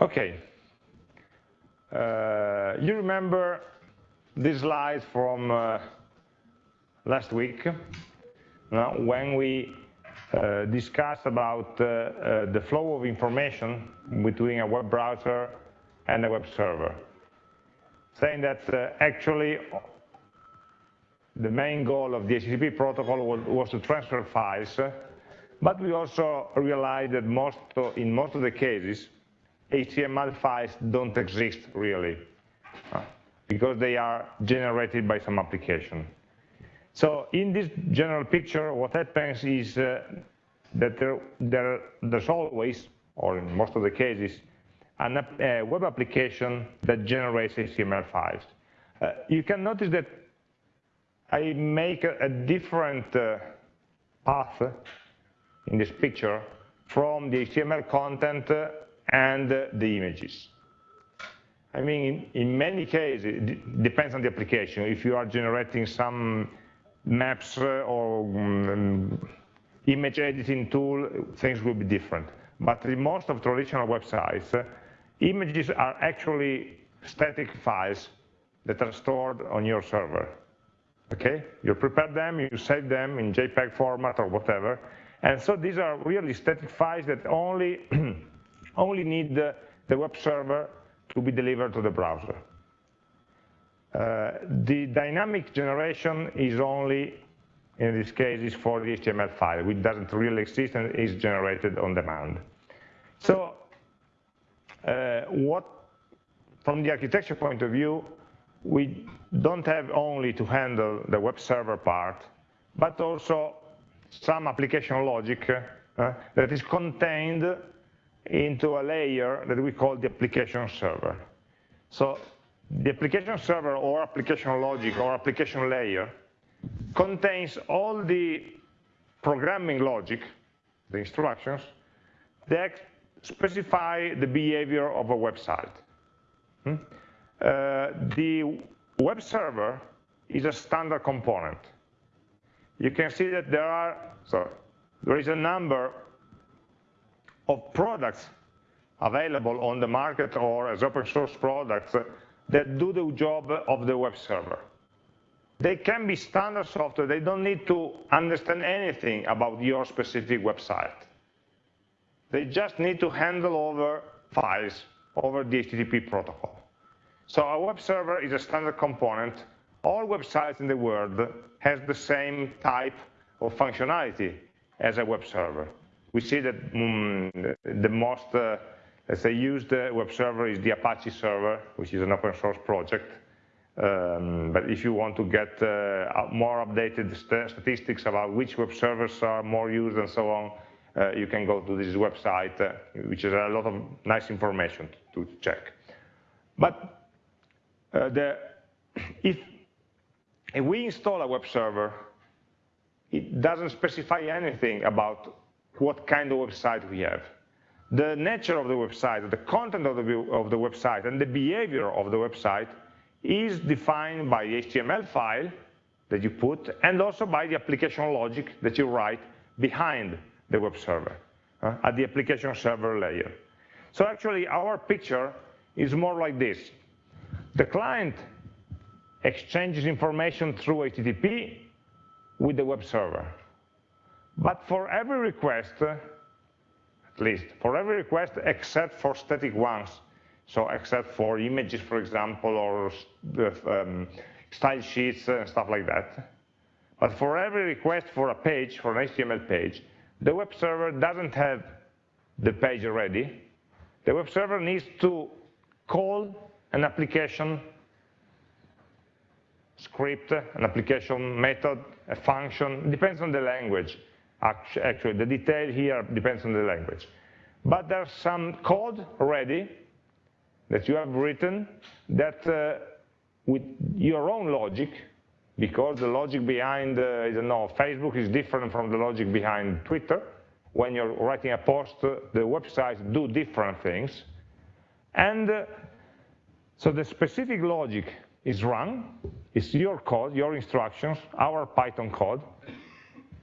Okay. Uh, you remember this slide from uh, last week? Uh, when we uh, discussed about uh, uh, the flow of information between a web browser and a web server, saying that actually the main goal of the HTTP protocol was, was to transfer files, but we also realized that most in most of the cases, HTML files don't exist really, uh, because they are generated by some application. So in this general picture, what happens is uh, that there, there, there's always, or in most of the cases, an, a web application that generates HTML files. Uh, you can notice that I make a, a different uh, path in this picture from the HTML content and the images. I mean, in, many cases, it depends on the application. If you are generating some maps or um, image editing tool, things will be different. But in most of traditional websites, images are actually static files that are stored on your server okay? You prepare them, you save them in JPEG format or whatever, and so these are really static files that only, only need the, the, web server to be delivered to the browser. Uh, the dynamic generation is only, in this case, is for the HTML file, which doesn't really exist and is generated on demand. So uh, what, from the architecture point of view, we don't have only to handle the web server part, but also some application logic uh, that is contained into a layer that we call the application server. So the application server or application logic or application layer contains all the programming logic, the instructions, that specify the behavior of a website. Hmm? Uh, the web server is a standard component. You can see that there are, so there is a number of products available on the market or as open source products that do the job of the web server. They can be standard software, they don't need to understand anything about your specific website. They just need to handle over files over the HTTP protocol. So a web server is a standard component. All websites in the world has the same type of functionality as a web server. We see that um, the most, uh, let's say, used uh, web server is the Apache server, which is an open source project. Um, but if you want to get uh, more updated st statistics about which web servers are more used and so on, uh, you can go to this website, uh, which is a lot of nice information to check. But uh, the, if, if we install a web server, it doesn't specify anything about what kind of website we have. The nature of the website, the content of the, of the website, and the behavior of the website is defined by the HTML file that you put, and also by the application logic that you write behind the web server, uh, at the application server layer. So actually, our picture is more like this. The client exchanges information through HTTP with the web server. But for every request, at least, for every request except for static ones, so except for images, for example, or um, style sheets and stuff like that. But for every request for a page, for an HTML page, the web server doesn't have the page ready. The web server needs to call an application script, an application method, a function, depends on the language. Actually, the detail here depends on the language. But there's some code already that you have written that uh, with your own logic, because the logic behind, uh, I don't know, Facebook is different from the logic behind Twitter. When you're writing a post, uh, the websites do different things. And uh, so the specific logic is run, it's your code, your instructions, our Python code,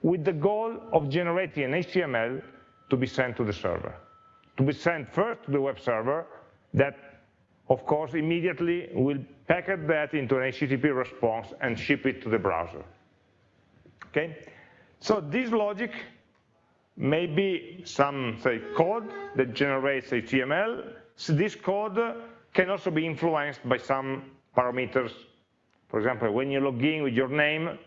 with the goal of generating an HTML to be sent to the server. To be sent first to the web server that, of course, immediately will packet that into an HTTP response and ship it to the browser. Okay? So this logic may be some, say, code that generates HTML. So this code can also be influenced by some parameters. For example, when you log in with your name,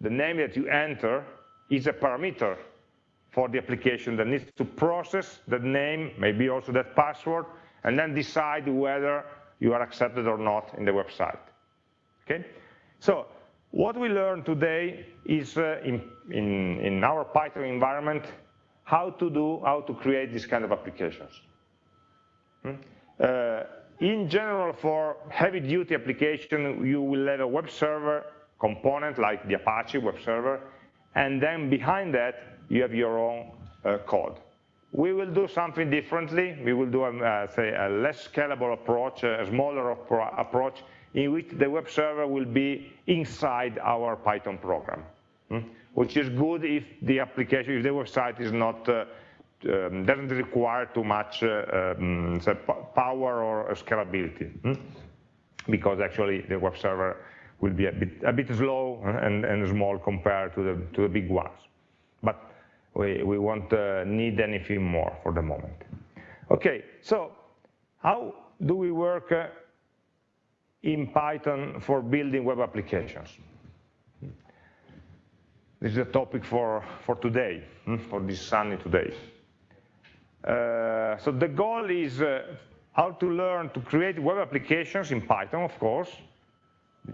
the name that you enter is a parameter for the application that needs to process that name, maybe also that password, and then decide whether you are accepted or not in the website. Okay? So what we learned today is uh, in, in, in our Python environment how to do, how to create this kind of applications. Hmm? Uh, in general, for heavy-duty application, you will have a web server component like the Apache web server, and then behind that, you have your own uh, code. We will do something differently. We will do, a, uh, say, a less scalable approach, a smaller approach, in which the web server will be inside our Python program, hmm? which is good if the application, if the website is not, uh, um, doesn't require too much uh, um, power or scalability, hmm? because actually the web server will be a bit, a bit slow and, and small compared to the, to the big ones. But we, we won't uh, need anything more for the moment. Okay, so how do we work uh, in Python for building web applications? This is a topic for, for today, hmm, for this sunny today. Uh, so the goal is uh, how to learn to create web applications in Python, of course,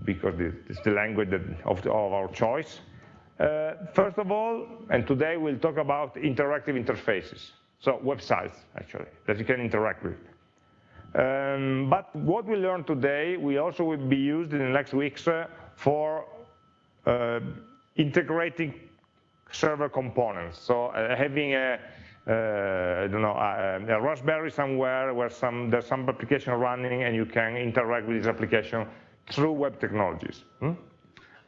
because it's the language of, our choice. Uh, first of all, and today we'll talk about interactive interfaces, so websites actually, that you can interact with. Um, but what we learned today will also will be used in the next weeks uh, for uh, integrating server components. So uh, having a, I don't know, a, a, Raspberry somewhere where some, there's some application running and you can interact with this application through web technologies. Hmm?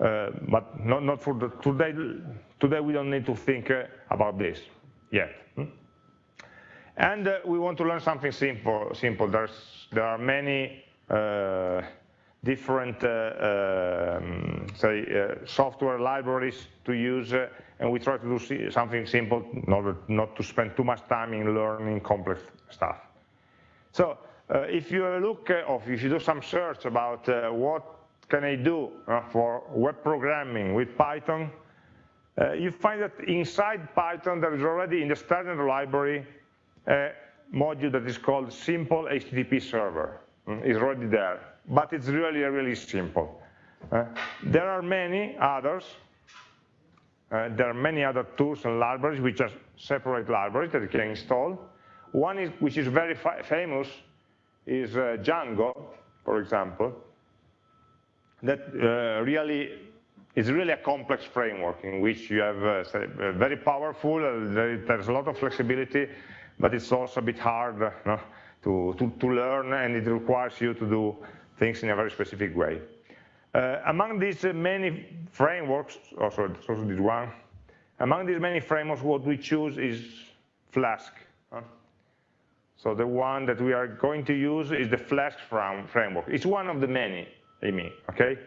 Uh, but not, not for the, today, today we don't need to think uh, about this yet. Hmm? And uh, we want to learn something simple. simple. There's, there are many uh, different, uh, um, say, uh, software libraries to use, and we try to do something simple in order not to spend too much time in learning complex stuff. So if you look, or if you do some search about what can I do uh, for web programming with Python, uh, you find that inside Python there is already in the standard library a module that is called simple HTTP server. Mm, it's already there, but it's really, really simple. Uh, there are many others. Uh, there are many other tools and libraries which are separate libraries that you can install. One is, which is very famous is uh, Django, for example, that uh, really is really a complex framework in which you have uh, say, very powerful, uh, there's a lot of flexibility, but it's also a bit hard uh, to, to, to, learn and it requires you to do things in a very specific way. Uh, among these uh, many frameworks, also, also this one, among these many frameworks, what we choose is Flask. So the one that we are going to use is the Flask framework. It's one of the many. I mean, okay?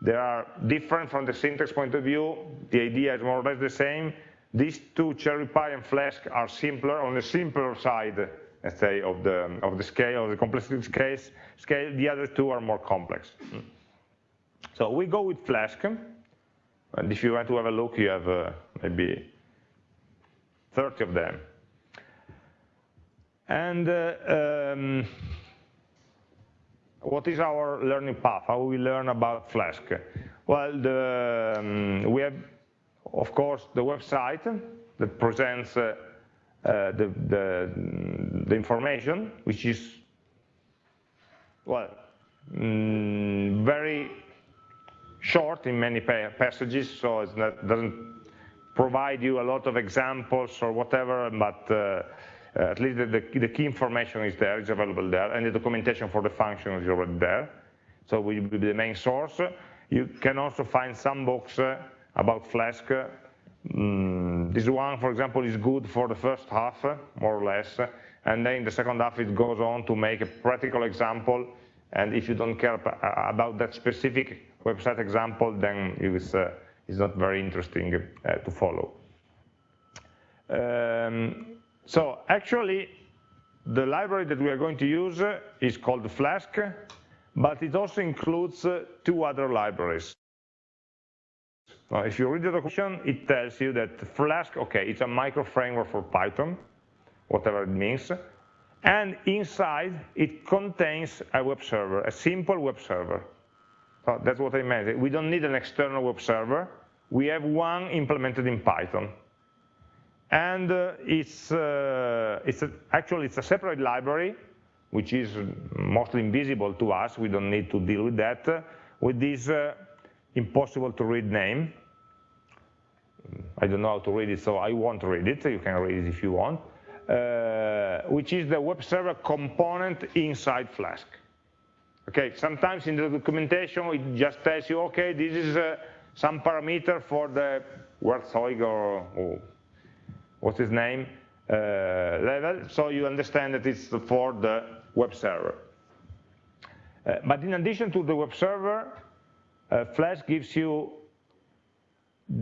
They are different from the syntax point of view. The idea is more or less the same. These two, CherryPy and Flask, are simpler, on the simpler side, let's say, of the, of the scale, of the complexity scale. scale. The other two are more complex. So we go with Flask. And if you want to have a look, you have uh, maybe 30 of them. And uh, um, what is our learning path? How we learn about Flask? Well, the, um, we have, of course, the website that presents uh, uh, the, the, the, information, which is, well, mm, very short in many passages, so it doesn't provide you a lot of examples or whatever, but uh, uh, at least the, the, key information is there, is available there, and the documentation for the function is already there. So will be the main source. You can also find some books uh, about Flask, mm, this one, for example, is good for the first half, more or less, and then in the second half it goes on to make a practical example, and if you don't care about that specific website example, then it's, uh, it's not very interesting uh, to follow. Um, so actually, the library that we are going to use is called Flask, but it also includes uh, two other libraries. Now, if you read the documentation, it tells you that Flask, okay, it's a micro framework for Python, whatever it means, and inside it contains a web server, a simple web server. So that's what I meant. We don't need an external web server. We have one implemented in Python and uh, it's, uh, it's a, actually it's a separate library which is mostly invisible to us we don't need to deal with that uh, with this uh, impossible to read name I don't know how to read it so I won't read it you can read it if you want which is the web server component inside Flask okay sometimes in the documentation it just tells you okay this is uh, some parameter for the Werkzeug or, or what's his name, uh, level, so you understand that it's for the web server. Uh, but in addition to the web server, uh, Flask gives you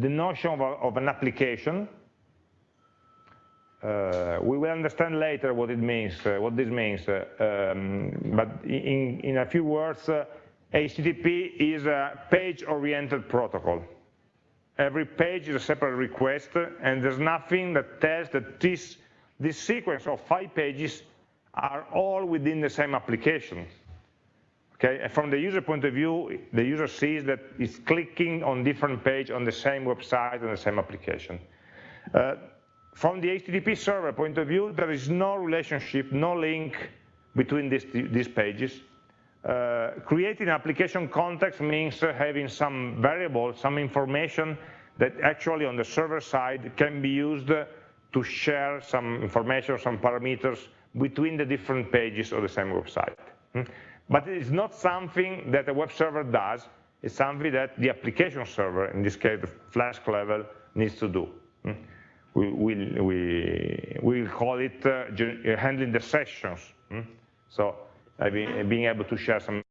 the notion of, a, of an application. Uh, we will understand later what it means, uh, what this means. Uh, um, but in, in a few words, HTTP is a page-oriented protocol every page is a separate request, and there's nothing that tells that this, this sequence of five pages are all within the same application. Okay, and from the user point of view, the user sees that it's clicking on different page on the same website on the same application. From the HTTP server point of view, there is no relationship, no link between these, these pages. Uh, creating application context means having some variable, some information that actually on the server side can be used to share some information, some parameters between the different pages of the same website. Hmm? But it is not something that a web server does, it's something that the application server, in this case the Flask level, needs to do. Hmm? We will we, call it uh, handling the sessions. So uh, being able to share some.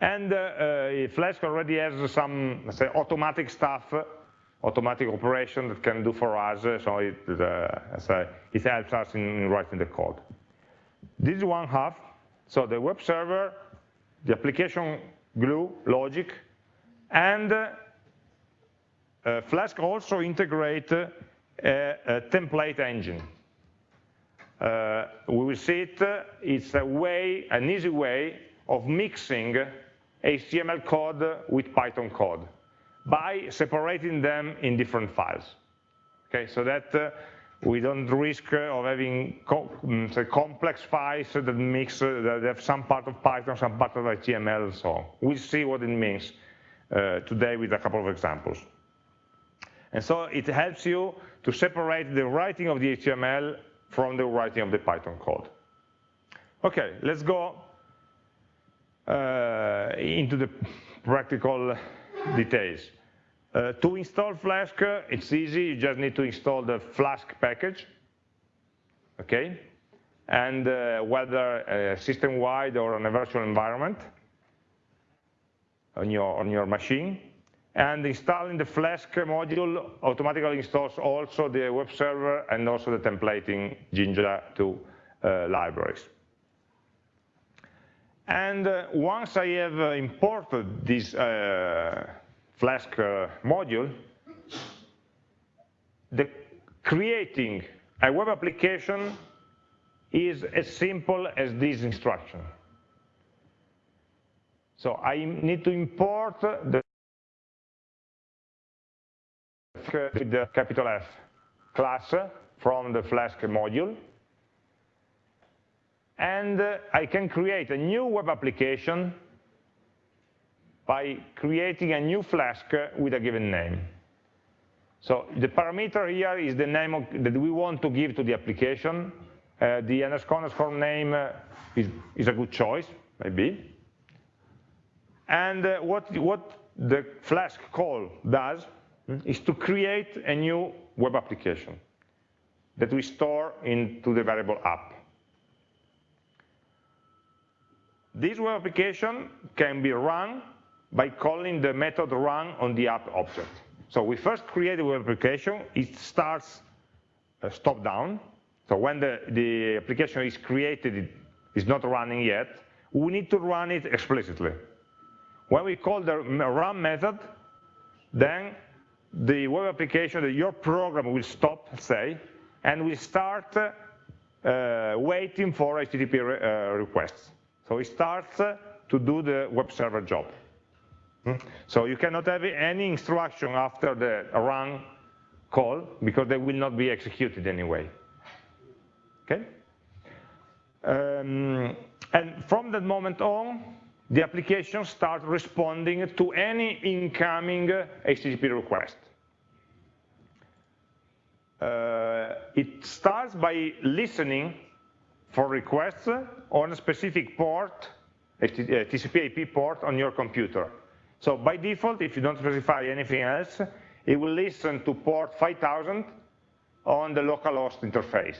And uh, uh, Flask already has some, say, automatic stuff, automatic operation that can do for us, so it, uh, it helps us in writing the code. This is one half, so the web server, the application glue, logic, and uh, Flask also integrate a, a template engine. Uh, we will see it, it's a way, an easy way of mixing HTML code with Python code by separating them in different files. Okay, so that uh, we don't risk uh, of having mm, complex files that mix, uh, that have some part of Python, some part of HTML, so on. We'll see what it means uh, today with a couple of examples. And so it helps you to separate the writing of the HTML from the writing of the Python code. Okay, let's go uh, into the practical details. Uh, to install Flask, it's easy, you just need to install the Flask package, okay? And uh, whether system-wide or on a virtual environment on your, on your machine. And installing the Flask module automatically installs also the web server and also the templating Jinja 2 uh, libraries. And uh, once I have uh, imported this uh, Flask module, the creating a web application is as simple as this instruction. So I need to import the with the capital F class from the Flask module and uh, I can create a new web application by creating a new Flask with a given name. So the parameter here is the name of, that we want to give to the application. Uh, the underscore underscore name uh, is, is a good choice, maybe. And uh, what, what the Flask call does is to create a new web application that we store into the variable app. This web application can be run by calling the method run on the app object. So we first create a web application, it starts uh, stop down. So when the, the application is created, it is not running yet, we need to run it explicitly. When we call the run method, then the web application, your program will stop, say, and will start uh, waiting for HTTP re uh, requests. So it starts uh, to do the web server job. Hmm? So you cannot have any instruction after the run call because they will not be executed anyway. Okay? Um, and from that moment on, the application starts responding to any incoming HTTP request. Uh, it starts by listening for requests on a specific port, a TCP IP port on your computer. So by default, if you don't specify anything else, it will listen to port 5000 on the localhost interface.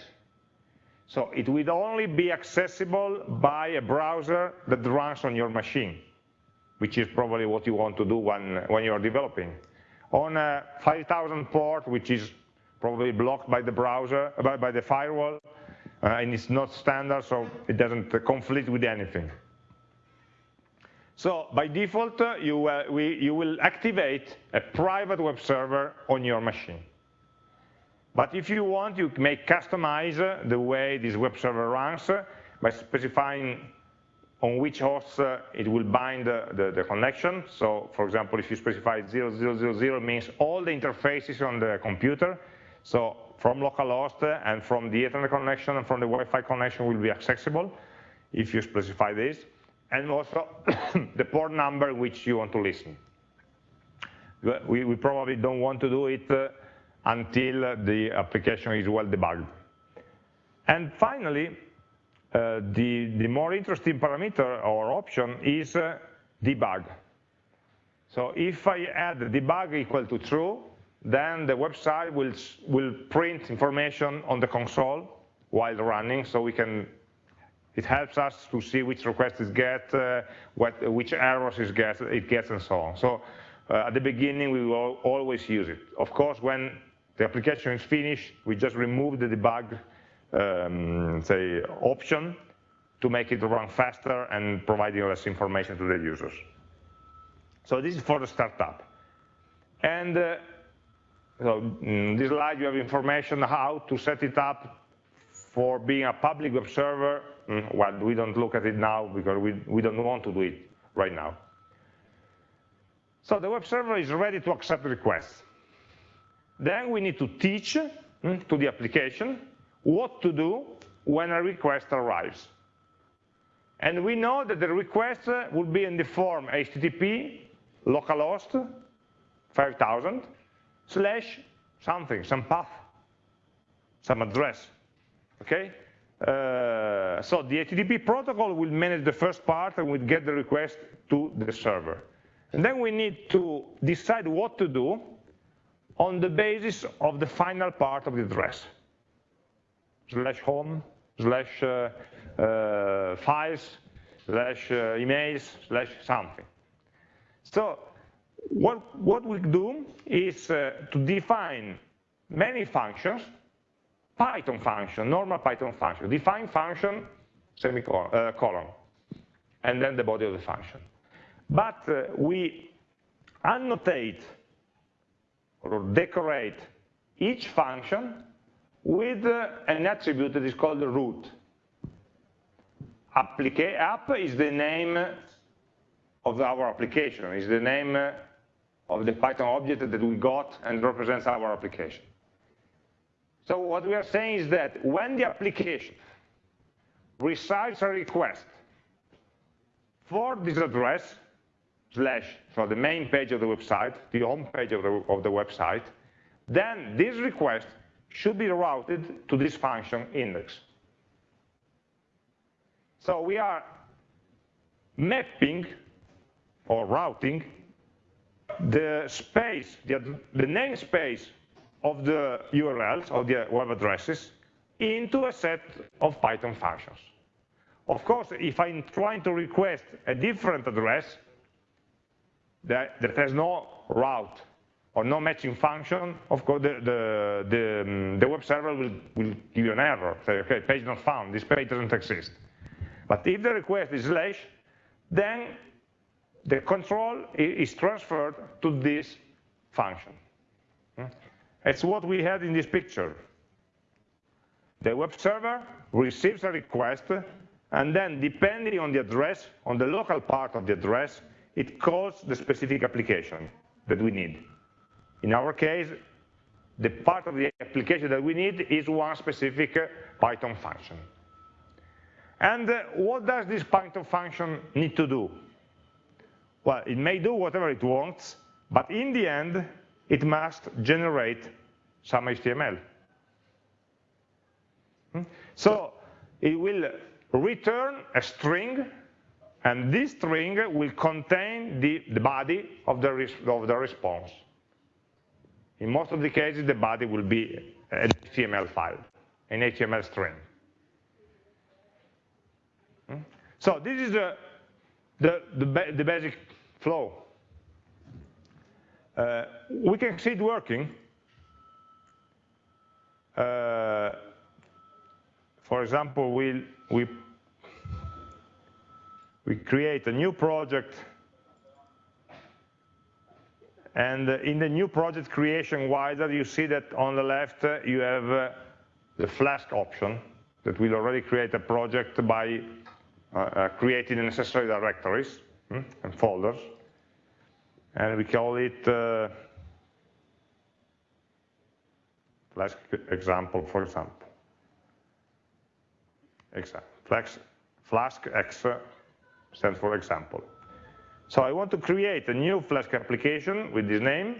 So it will only be accessible by a browser that runs on your machine, which is probably what you want to do when, when you're developing. On a 5000 port, which is probably blocked by the browser, by, by the firewall, uh, and it's not standard, so it doesn't conflict with anything. So by default, uh, you, uh, we, you will activate a private web server on your machine. But if you want, you may customize uh, the way this web server runs uh, by specifying on which host it will bind the, the, connection. So for example, if you specify 0000 means all the interfaces on the computer. So from localhost and from the Ethernet connection and from the Wi-Fi connection will be accessible if you specify this and also the port number which you want to listen. We, we probably don't want to do it uh, until the application is well debugged. And finally, uh, the, the more interesting parameter or option is uh, debug. So if I add debug equal to true, then the website will, will print information on the console while running, so we can it helps us to see which requests it gets, uh, what, which errors it gets, it gets, and so on. So uh, at the beginning, we will always use it. Of course, when the application is finished, we just remove the debug, um, say, option to make it run faster and providing less information to the users. So this is for the startup. And uh, so in this slide, you have information how to set it up for being a public web server Mm, well, we don't look at it now because we, we don't want to do it right now. So the web server is ready to accept requests. Then we need to teach mm, to the application what to do when a request arrives. And we know that the request will be in the form HTTP localhost 5000 slash something, some path, some address, okay? Uh, so the HTTP protocol will manage the first part and will get the request to the server. And then we need to decide what to do on the basis of the final part of the address. Slash home, slash uh, uh, files, slash uh, emails, slash something. So what, what we do is uh, to define many functions Python function, normal Python function, define function, semicolon, uh, colon, and then the body of the function. But uh, we annotate or decorate each function with uh, an attribute that is called route. Applica app is the name of our application, is the name of the Python object that we got and represents our application. So what we are saying is that when the application receives a request for this address, slash, so the main page of the website, the home page of the, of the website, then this request should be routed to this function index. So we are mapping or routing the space, the, the namespace of the URLs, of the web addresses, into a set of Python functions. Of course, if I'm trying to request a different address that, that has no route or no matching function, of course, the, the, the, the, web server will, will give you an error, say, okay, page not found, this page doesn't exist. But if the request is slash, then the control is transferred to this function. Hmm? It's what we had in this picture. The web server receives a request, and then depending on the address, on the local part of the address, it calls the specific application that we need. In our case, the part of the application that we need is one specific Python function. And uh, what does this Python function need to do? Well, it may do whatever it wants, but in the end, it must generate some HTML. Hmm? So it will return a string, and this string will contain the, the body of the, of the response. In most of the cases, the body will be an HTML file, an HTML string. Hmm? So this is the, the, the, the basic flow. Uh, we can see it working. Uh, for example, we, we, we create a new project and in the new project creation wider, you see that on the left uh, you have uh, the Flask option that will already create a project by uh, creating the necessary directories hmm, and folders. And we call it uh, Flask example, for example. Example. Flask, X stands for example. So I want to create a new Flask application with this name.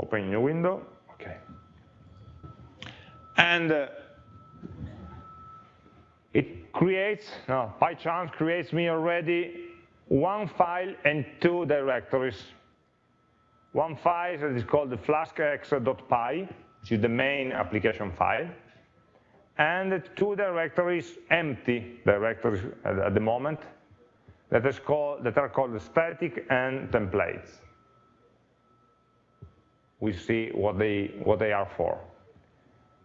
Open new window. Okay. And uh, it creates, no, PyCharm creates me already one file and two directories. One file that is called the flaskx.py, which is the main application file, and two directories, empty directories at the moment, that, is called, that are called static and templates. We see what they, what they are for.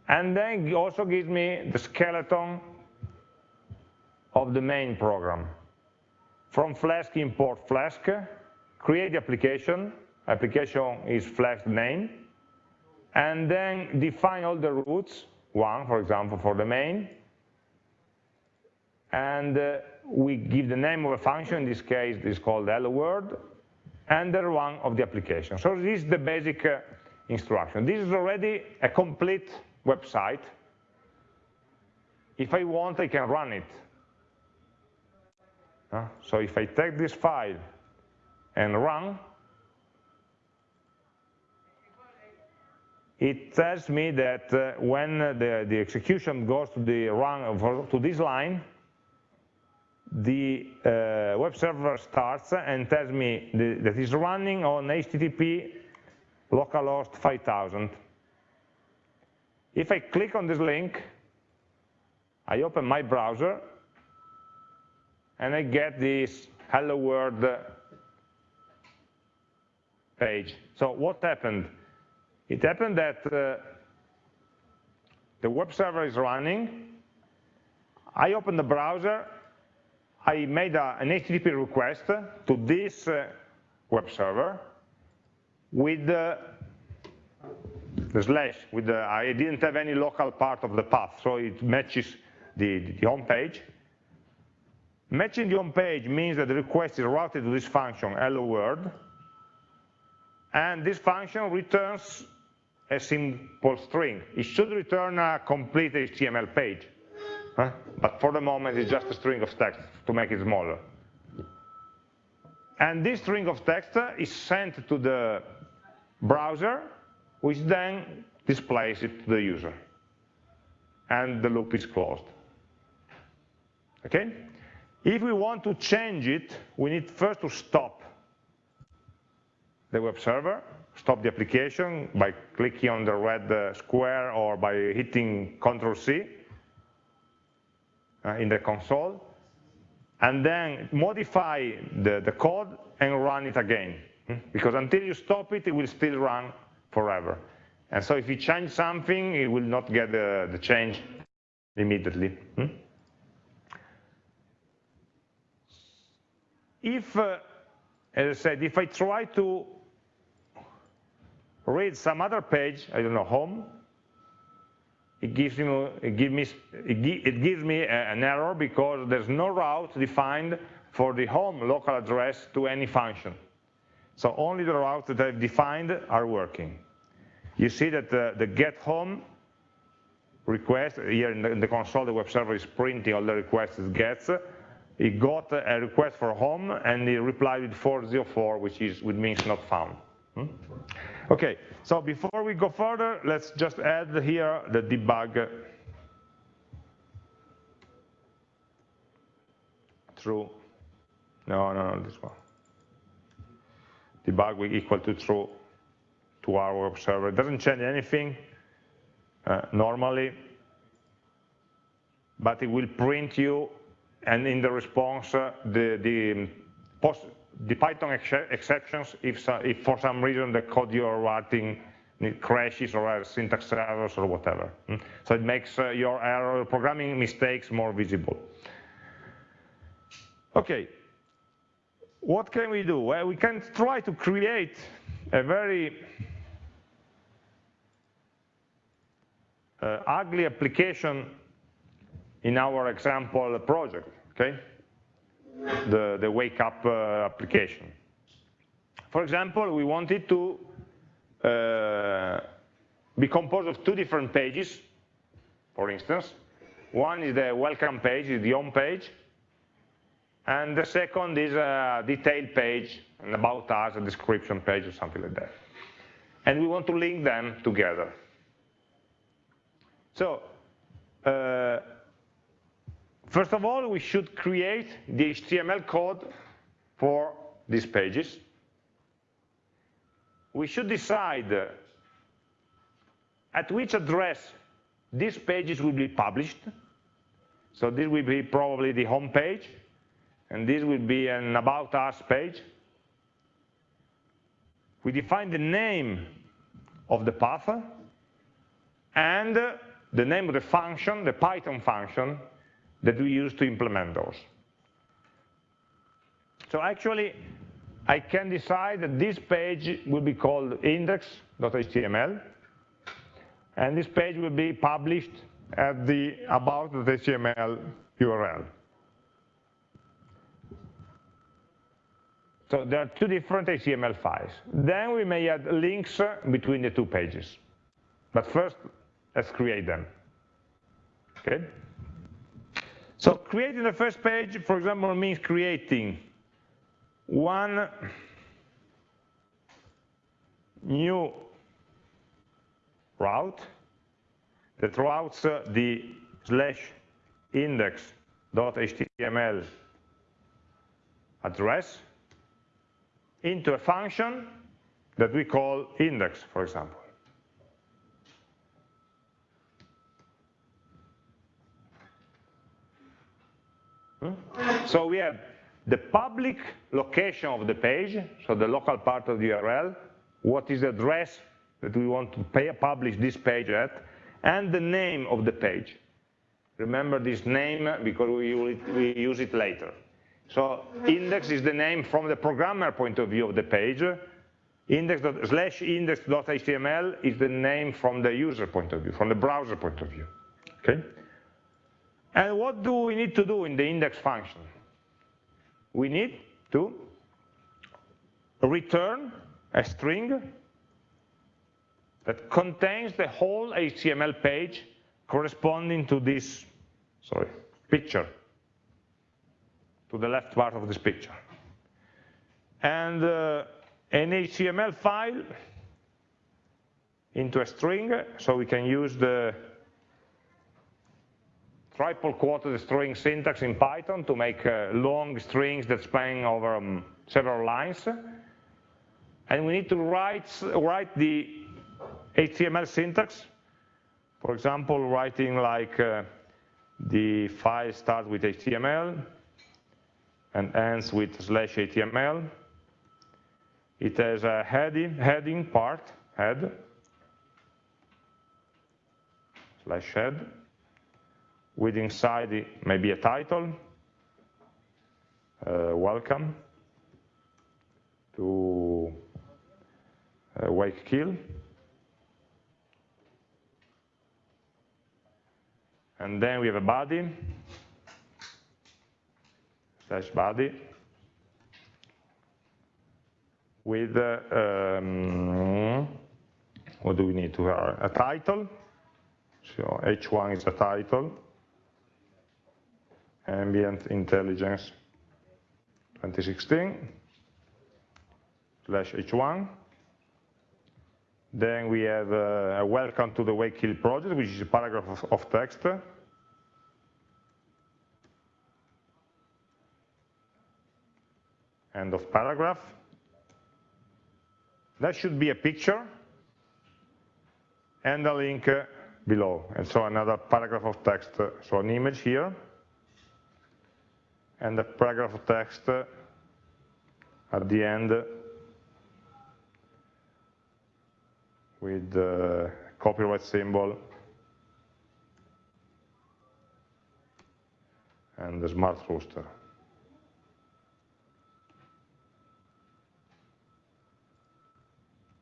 And then it also gives me the skeleton of the main program. From Flask, import Flask, create the application, application is Flask name, and then define all the routes, one, for example, for the main, and uh, we give the name of a function, in this case it's called hello world, and the run of the application. So this is the basic uh, instruction. This is already a complete website. If I want, I can run it. So if I take this file and run, it tells me that uh, when the, the execution goes to the run to this line, the uh, web server starts and tells me the, that it's running on HTTP localhost 5000. If I click on this link, I open my browser, and I get this hello world page. So what happened? It happened that uh, the web server is running, I open the browser, I made a, an HTTP request to this uh, web server with uh, the slash. With the, I didn't have any local part of the path, so it matches the, the home page. Matching the home page means that the request is routed to this function, hello world, and this function returns a simple string. It should return a complete HTML page. Huh? But for the moment, it's just a string of text to make it smaller. And this string of text is sent to the browser, which then displays it to the user. And the loop is closed. Okay? If we want to change it, we need first to stop the web server, stop the application by clicking on the red uh, square or by hitting Control C uh, in the console, and then modify the, the code and run it again. Hmm? Because until you stop it, it will still run forever. And so if you change something, it will not get the, the change immediately. If, uh, as I said, if I try to read some other page, I don't know, home, it gives me, it gives me, it gives me an error because there's no route defined for the home local address to any function. So only the routes that I've defined are working. You see that the, the get home request, here in the, in the, console, the web server is printing all the requests it gets. It got a request for home and he replied with 404, which is which means not found. Hmm? Okay, so before we go further, let's just add here the debug true. No, no, no, this one. Debug equal to true to our web server. It doesn't change anything uh, normally, but it will print you and in the response uh, the, the, post, the Python ex exceptions if, if for some reason the code you are writing crashes or has syntax errors or whatever. Mm? So it makes uh, your error programming mistakes more visible. Okay, what can we do? Well, we can try to create a very uh, ugly application in our example project, okay? The, the wake up uh, application. For example, we wanted to uh, be composed of two different pages, for instance. One is the welcome page, is the home page, and the second is a detailed page, an about us, a description page, or something like that. And we want to link them together. So, uh, first of all, we should create the HTML code for these pages. We should decide at which address these pages will be published. So this will be probably the home page, and this will be an About Us page. We define the name of the path, and the name of the function, the Python function, that we use to implement those. So actually, I can decide that this page will be called index.html, and this page will be published at the about.html URL. So there are two different HTML files. Then we may add links between the two pages. But first, let's create them. Okay? So creating the first page, for example, means creating one new route that routes the slash index.html address into a function that we call index, for example. Hmm? Hmm? So we have the public location of the page, so the local part of the URL, what is the address that we want to pay, publish this page at, and the name of the page. Remember this name because we use it, we use it later. So index is the name from the programmer point of view of the page. Index slash index.html is the name from the user point of view, from the browser point of view. Okay. And what do we need to do in the index function? We need to return a string that contains the whole HTML page corresponding to this, sorry, picture to the left part of this picture. And uh, an HTML file into a string, so we can use the triple quoted string syntax in Python to make uh, long strings that span over um, several lines. and we need to write, write the HTML syntax. For example, writing like uh, the file starts with HTML and ends with slash HTML. It has a heading, heading part, head, slash head, with inside maybe a title, uh, welcome to uh, wake kill. And then we have a body, slash body, with, uh, um, what do we need to have? A title, so H1 is a title, ambient intelligence 2016 slash H1. Then we have uh, a welcome to the Wake Kill project, which is a paragraph of, of text. End of paragraph. That should be a picture and a link below. And so another paragraph of text, so an image here, and a paragraph of text at the end with the copyright symbol and the smart rooster.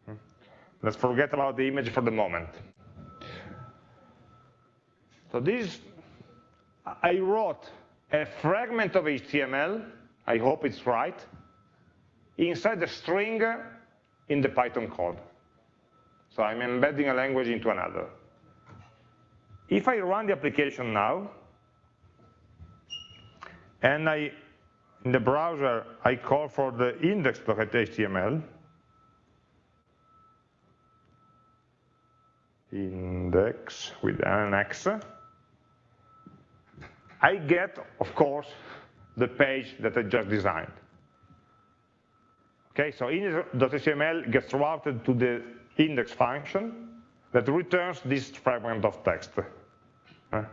Hmm. Let's forget about the image for the moment. So this, I wrote a fragment of HTML, I hope it's right, inside the string in the Python code. So I'm embedding a language into another. If I run the application now, and I, in the browser, I call for the index.html, index with an X, I get, of course, the page that I just designed. Okay, so index.html gets routed to the index function that returns this fragment of text. Uh,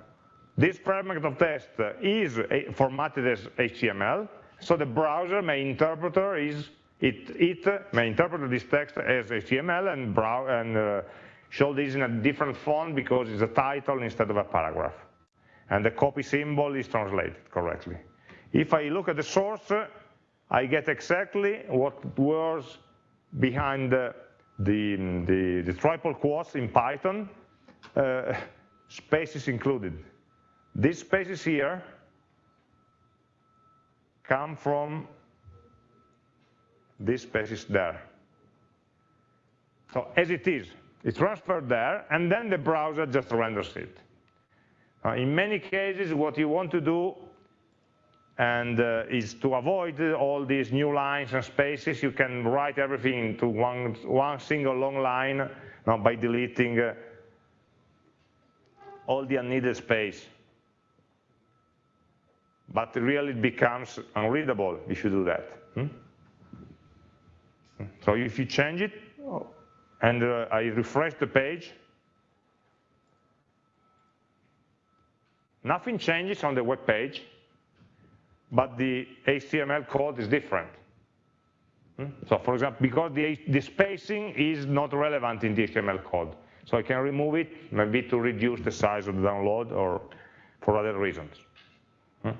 this fragment of text is formatted as HTML, so the browser may interpreter is it, it may interpret this text as HTML and, brow, and uh, show this in a different font because it's a title instead of a paragraph. And the copy symbol is translated correctly. If I look at the source, I get exactly what was behind the the, the, the triple quotes in Python, uh, spaces included. These spaces here come from these spaces there. So as it is, it's transferred there, and then the browser just renders it. Uh, in many cases, what you want to do and uh, is to avoid all these new lines and spaces, you can write everything into one, one single long line now by deleting uh, all the unneeded space. But really it becomes unreadable if you do that. Hmm? So if you change it, and uh, I refresh the page, nothing changes on the web page, but the HTML code is different. Hmm? So for example, because the, the spacing is not relevant in the HTML code. So I can remove it, maybe to reduce the size of the download or for other reasons. Hmm?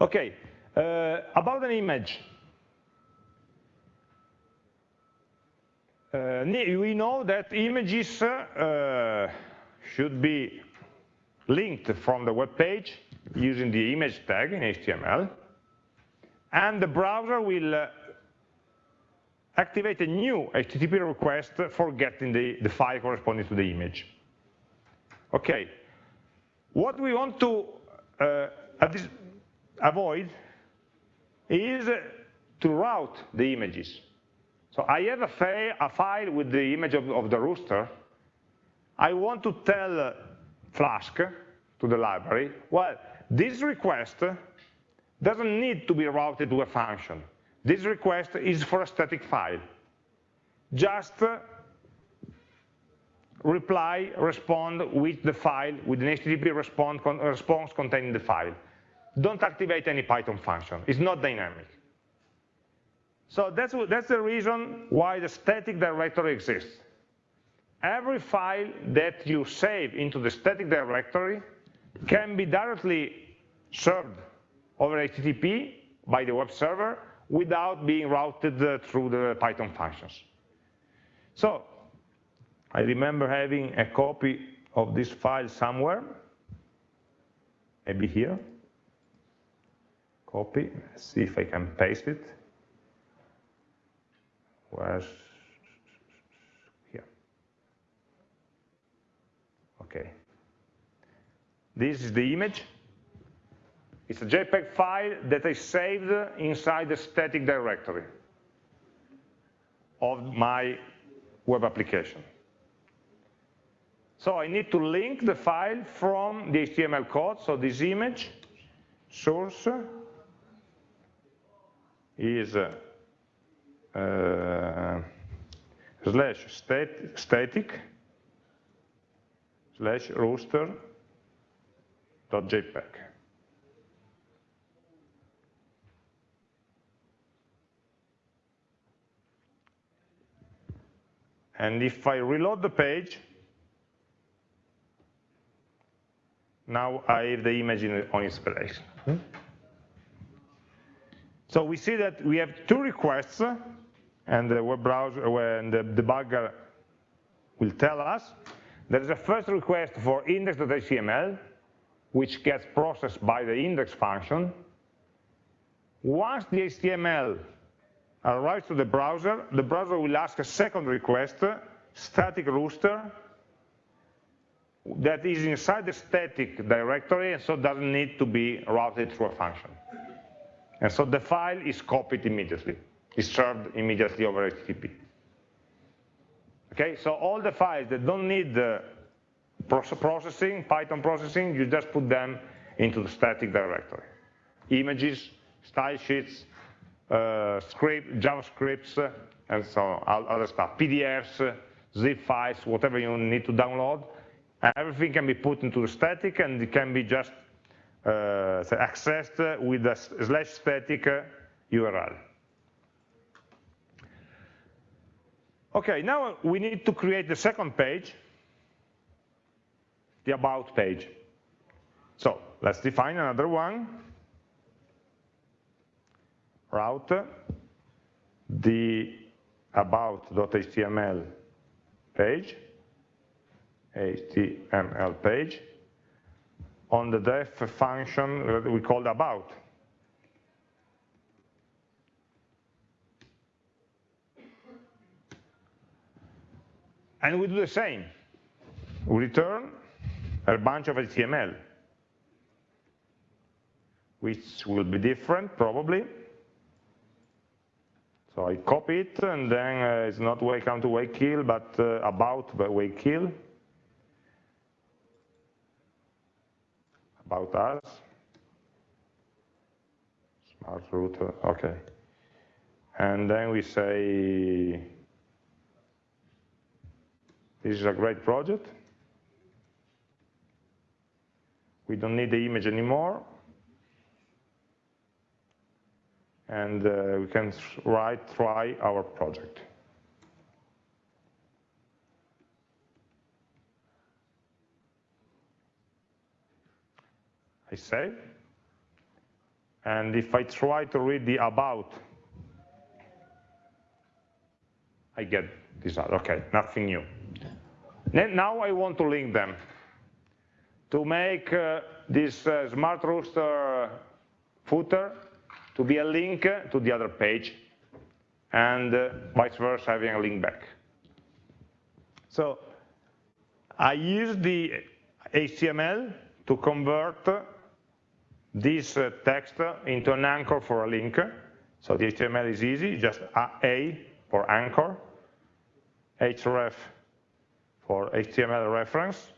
Okay, uh, about an image. Uh, we know that images uh, should be linked from the web page using the image tag in HTML, and the browser will uh, activate a new HTTP request for getting the, the file corresponding to the image. Okay, what we want to uh, avoid is to route the images. So I have a, a file with the image of, of, the rooster. I want to tell Flask to the library, well, this request doesn't need to be routed to a function. This request is for a static file. just uh, reply, respond with the file, with an HTTP response, response containing the file. Don't activate any Python function. It's not dynamic. So that's, that's the reason why the static directory exists. Every file that you save into the static directory can be directly served over HTTP by the web server without being routed uh, through the Python functions. So I remember having a copy of this file somewhere, maybe here. Copy, Let's see if I can paste it. Where's Okay. This is the image. It's a JPEG file that I saved inside the static directory of my web application. So I need to link the file from the HTML code, so this image source is uh, uh, slash stat static slash rooster dot jpeg. And if I reload the page, now I have the image in, on inspiration. Hmm? So we see that we have two requests, and the web browser and the debugger will tell us. There is a first request for index.html, which gets processed by the index function. Once the HTML arrives to the browser, the browser will ask a second request, static rooster, that is inside the static directory and so doesn't need to be routed through a function. And so the file is copied immediately, is served immediately over HTTP. Okay, so all the files that don't need the processing, Python processing, you just put them into the static directory. Images, style sheets, uh, script, JavaScripts, and so on, other stuff, PDFs, zip files, whatever you need to download, everything can be put into the static and it can be just uh, accessed with a slash static URL. Okay, now we need to create the second page, the about page. So let's define another one. Route the about.html page HTML page on the def function that we called about. And we do the same. We return a bunch of HTML, which will be different probably. So I copy it, and then uh, it's not welcome to wake kill, but uh, about wake kill. about us. Smart router, okay. And then we say, this is a great project. We don't need the image anymore. And uh, we can write, try our project. I say. And if I try to read the about, I get this. Okay, nothing new. Now I want to link them to make uh, this uh, smart rooster footer to be a link to the other page and uh, vice versa having a link back. So I use the HTML to convert this uh, text into an anchor for a link. So the HTML is easy, just A for anchor, href for HTML reference,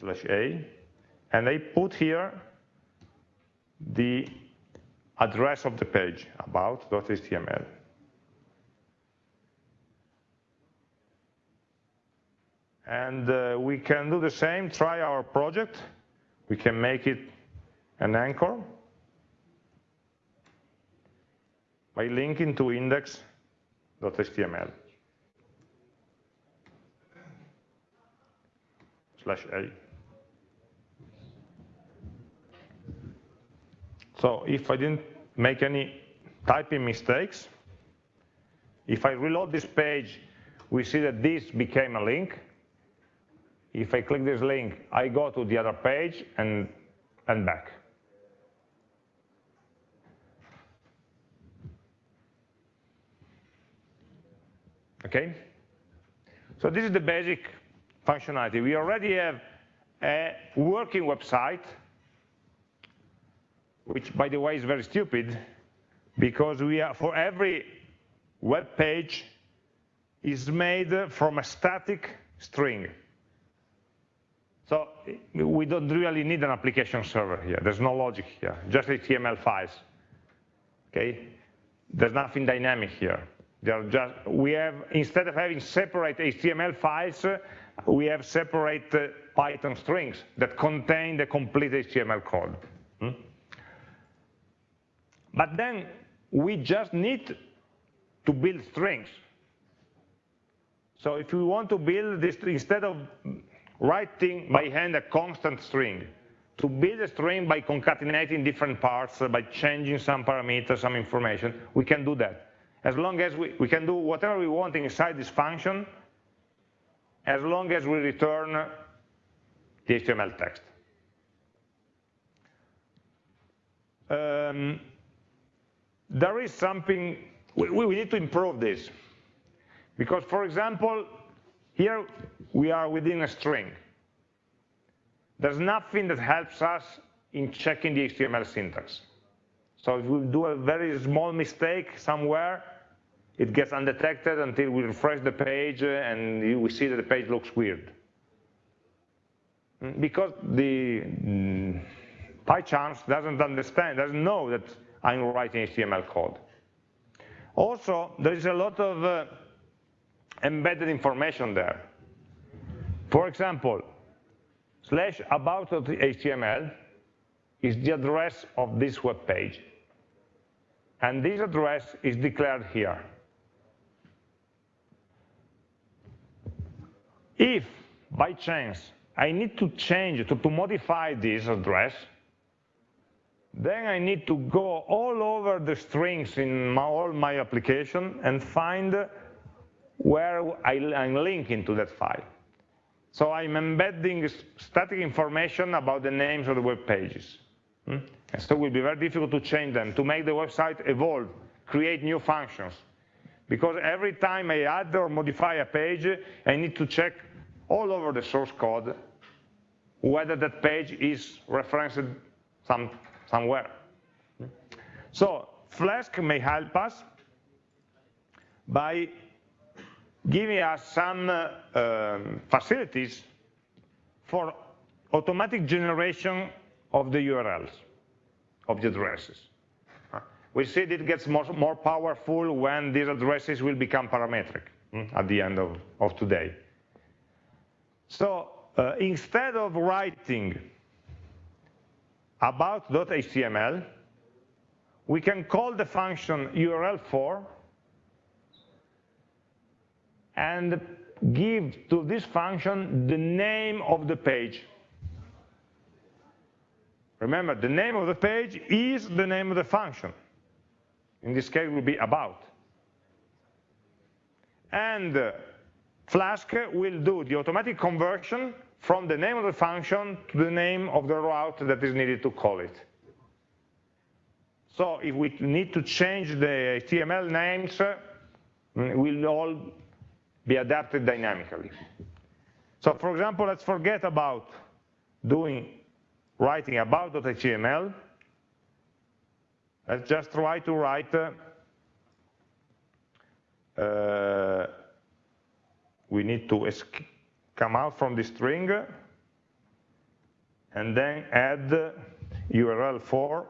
slash A, and I put here the address of the page about.html. And uh, we can do the same, try our project. We can make it an anchor by linking to index.html. slash a. So if I didn't make any typing mistakes, if I reload this page, we see that this became a link. If I click this link, I go to the other page and, and back. Okay? So this is the basic functionality. We already have a working website, which by the way is very stupid, because we are, for every web page is made from a static string. So we don't really need an application server here. There's no logic here, just HTML files. Okay? There's nothing dynamic here. Just, we have, instead of having separate HTML files, we have separate Python strings that contain the complete HTML code. Hmm? But then we just need to build strings. So if we want to build this, instead of writing by hand a constant string, to build a string by concatenating different parts, uh, by changing some parameters, some information, we can do that. As long as we, we can do whatever we want inside this function, as long as we return the HTML text. Um, there is something, we, we need to improve this. Because, for example, here we are within a string. There's nothing that helps us in checking the HTML syntax. So if we do a very small mistake somewhere, it gets undetected until we refresh the page and we see that the page looks weird. Because the mm, PyCharms doesn't understand, doesn't know that I'm writing HTML code. Also, there is a lot of uh, embedded information there. For example, slash about.html is the address of this web page. And this address is declared here. If, by chance, I need to change, to, to modify this address, then I need to go all over the strings in my, all my application and find where I, am linking to that file. So I'm embedding static information about the names of the web pages. Hmm? And so it will be very difficult to change them, to make the website evolve, create new functions. Because every time I add or modify a page, I need to check all over the source code whether that page is referenced some, somewhere. So Flask may help us by giving us some uh, um, facilities for automatic generation of the URLs, of the addresses. We see it gets more, more powerful when these addresses will become parametric mm, at the end of, of today. So uh, instead of writing about.html, we can call the function URL for and give to this function the name of the page. Remember, the name of the page is the name of the function in this case will be about. And uh, Flask will do the automatic conversion from the name of the function to the name of the route that is needed to call it. So if we need to change the HTML names, uh, will all be adapted dynamically. So for example, let's forget about doing writing about.html Let's just try to write, uh, we need to come out from the string and then add URL for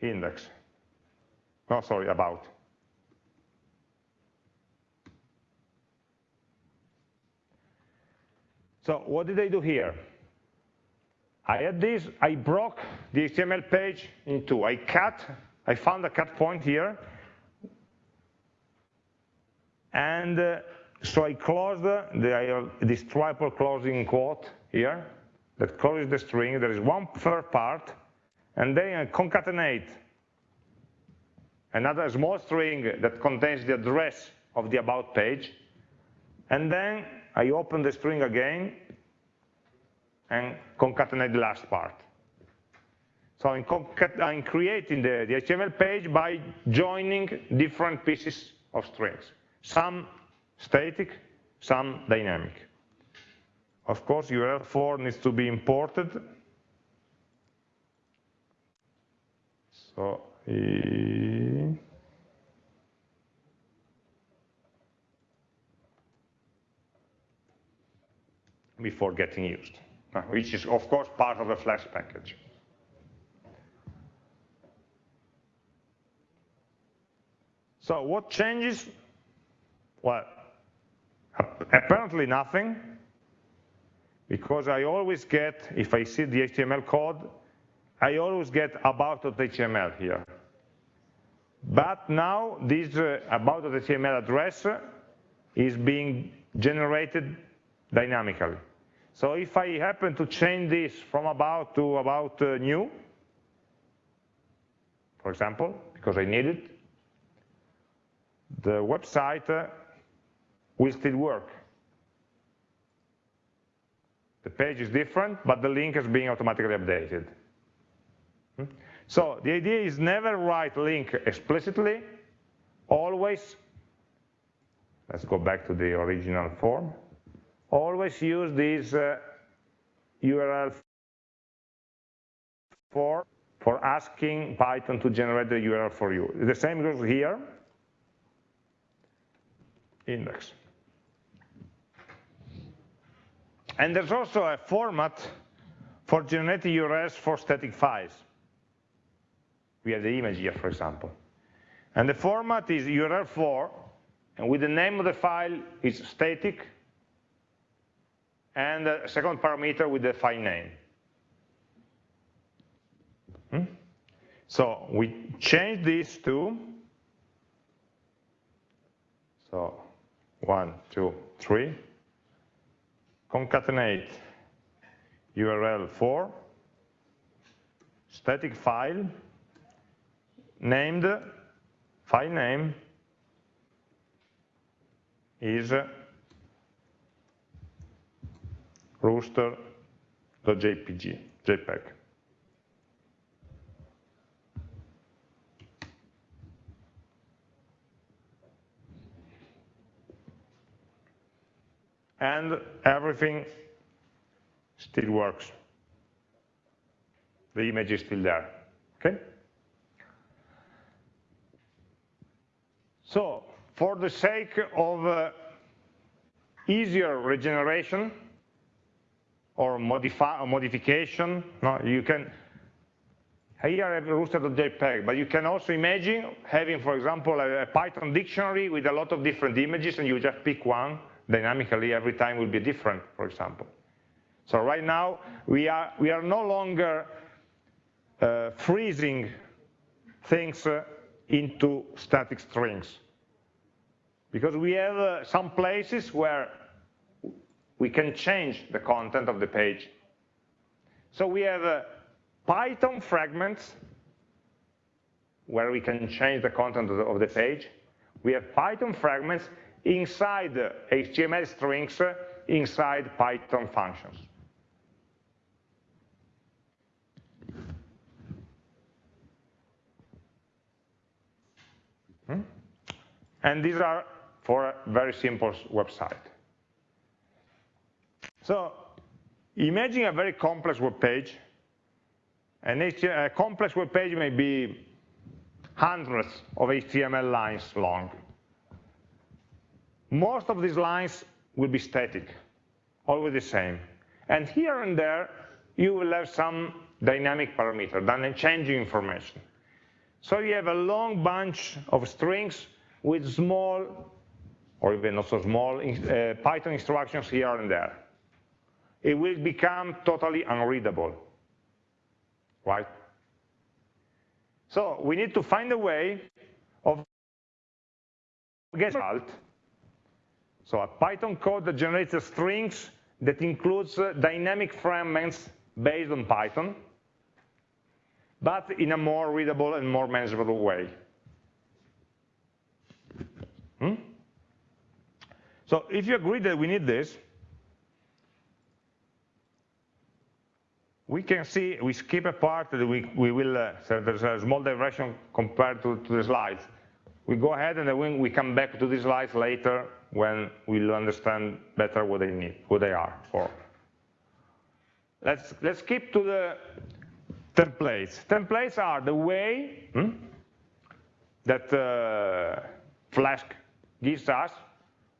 index. Oh, sorry, about. So what did I do here? I had this, I broke the HTML page in two. I cut, I found a cut point here, and uh, so I closed the, this triple closing quote here. That closes the string. There is one third part, and then I concatenate another small string that contains the address of the about page, and then I open the string again and concatenate the last part. So I'm, I'm creating the, the, HTML page by joining different pieces of strings, some static, some dynamic. Of course, URL for needs to be imported. So, before getting used, uh, which is of course part of the Flask package. So what changes? Well, apparently nothing, because I always get, if I see the HTML code, I always get about.html here. But now this uh, about.html address is being generated dynamically. So if I happen to change this from about to about uh, new, for example, because I need it, the website uh, will still work. The page is different, but the link is being automatically updated. Hmm? So the idea is never write link explicitly, always, let's go back to the original form, always use this uh, URL for, for asking Python to generate the URL for you. The same goes here, index. And there's also a format for generating URLs for static files. We have the image here, for example. And the format is URL for, and with the name of the file is static, and a second parameter with the file name. Hmm? So we change this to, so one, two, three, concatenate URL for static file named file name is rooster.jpg, JPEG. And everything still works. The image is still there, okay? So, for the sake of uh, easier regeneration, or modify or modification. No, you can here I have rooster.jpg, but you can also imagine having, for example, a, a, Python dictionary with a lot of different images, and you just pick one dynamically. Every time will be different, for example. So right now we are we are no longer uh, freezing things uh, into static strings because we have uh, some places where we can change the content of the page. So we have uh, Python fragments where we can change the content of the, page. We have Python fragments inside HTML strings uh, inside Python functions. Hmm? And these are for a very simple website. So imagine a very complex web page. And a complex web page may be hundreds of HTML lines long. Most of these lines will be static, always the same. And here and there, you will have some dynamic parameter, then changing information. So you have a long bunch of strings with small, or even not so small, uh, Python instructions here and there. It will become totally unreadable, right? So we need to find a way of get result. So a Python code that generates strings that includes uh, dynamic fragments based on Python, but in a more readable and more manageable way. Hmm? So if you agree that we need this, we can see, we skip a part that we, we will, uh, so there's a small diversion compared to, to the slides. We go ahead and then we come back to these slides later when we'll understand better what they need, what they are for. Let's, let's skip to the templates. Templates are the way hmm, that uh, Flask gives us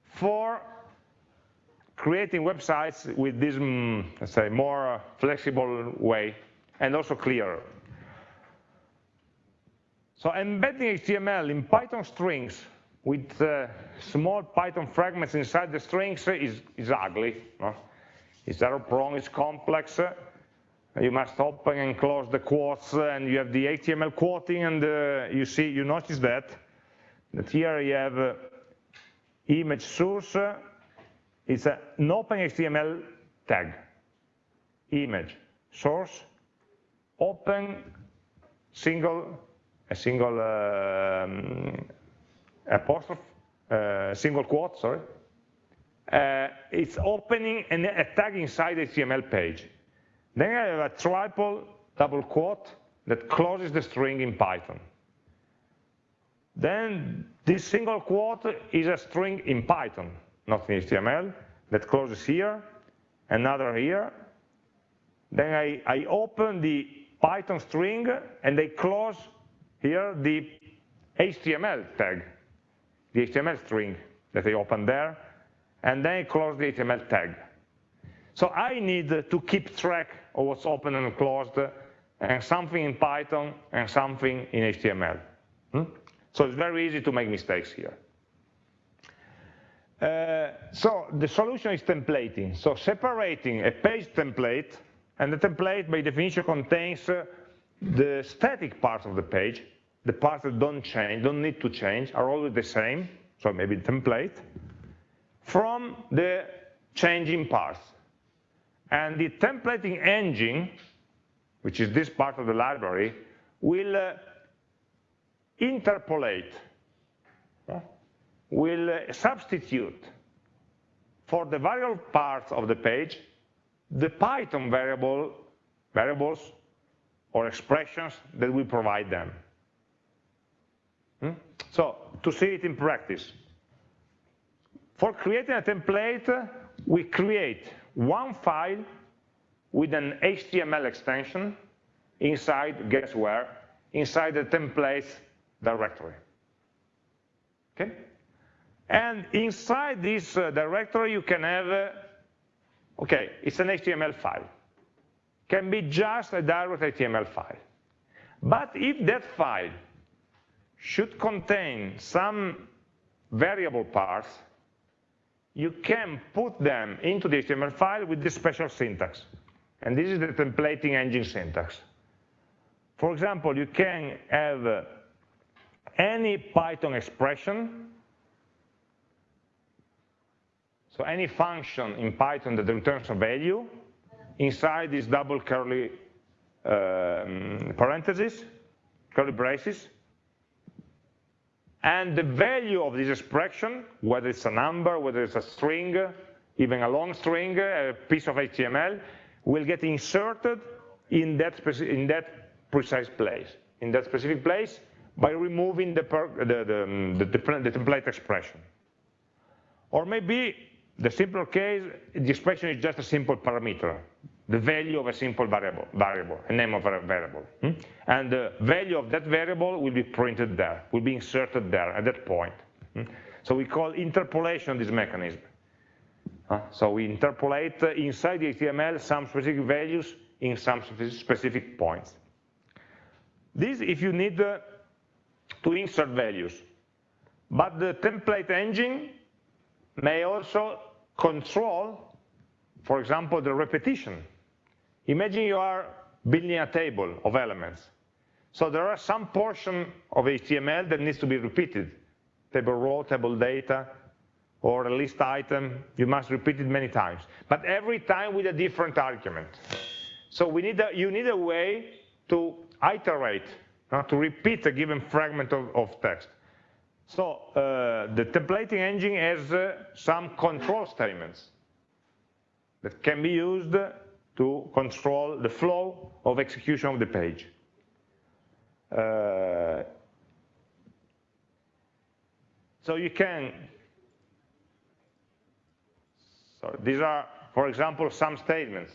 for creating websites with this, mm, let's say, more flexible way and also clearer. So embedding HTML in Python strings with uh, small Python fragments inside the strings is, is ugly. No? It's error prone, it's complex. You must open and close the quotes and you have the HTML quoting and uh, you see, you notice that, that here you have uh, image source, it's an open HTML tag, image, source, open, single, a single um, apostrophe, uh, single quote, sorry. Uh, it's opening an, a tag inside the HTML page. Then I have a triple double quote that closes the string in Python. Then this single quote is a string in Python, not in HTML, that closes here, another here. Then I, I open the Python string and I close here the HTML tag, the HTML string that I open there, and then I close the HTML tag. So I need to keep track of what's open and closed, and something in Python and something in HTML. Hmm? So it's very easy to make mistakes here. Uh, so the solution is templating. So separating a page template, and the template by definition contains uh, the static parts of the page, the parts that don't change, don't need to change, are always the same, so maybe the template, from the changing parts. And the templating engine, which is this part of the library, will uh, interpolate, will substitute for the variable parts of the page the Python variable, variables or expressions that we provide them. Hmm? So, to see it in practice, for creating a template, we create one file with an HTML extension inside, guess where, inside the templates directory. Okay? And inside this uh, directory, you can have, uh, okay, it's an HTML file. Can be just a direct HTML file. But if that file should contain some variable parts, you can put them into the HTML file with this special syntax. And this is the templating engine syntax. For example, you can have uh, any Python expression, so any function in Python that returns a value, inside this double curly um, parentheses, curly braces, and the value of this expression, whether it's a number, whether it's a string, even a long string, a piece of HTML, will get inserted in that, in that precise place. In that specific place, by removing the, the, the, the, template expression. Or maybe the simpler case, the expression is just a simple parameter, the value of a simple variable, variable a name of a variable. Hmm? And the value of that variable will be printed there, will be inserted there at that point. Hmm? So we call interpolation this mechanism. So we interpolate inside the HTML some specific values in some specific points. This, if you need uh, to insert values. But the template engine may also control for example, the repetition. Imagine you are building a table of elements. So there are some portion of HTML that needs to be repeated. Table row, table data, or a list item, you must repeat it many times. But every time with a different argument. So we need a, you need a way to iterate, uh, to repeat a given fragment of, of text. So uh, the templating engine has uh, some control statements that can be used to control the flow of execution of the page. Uh, so you can, so these are, for example, some statements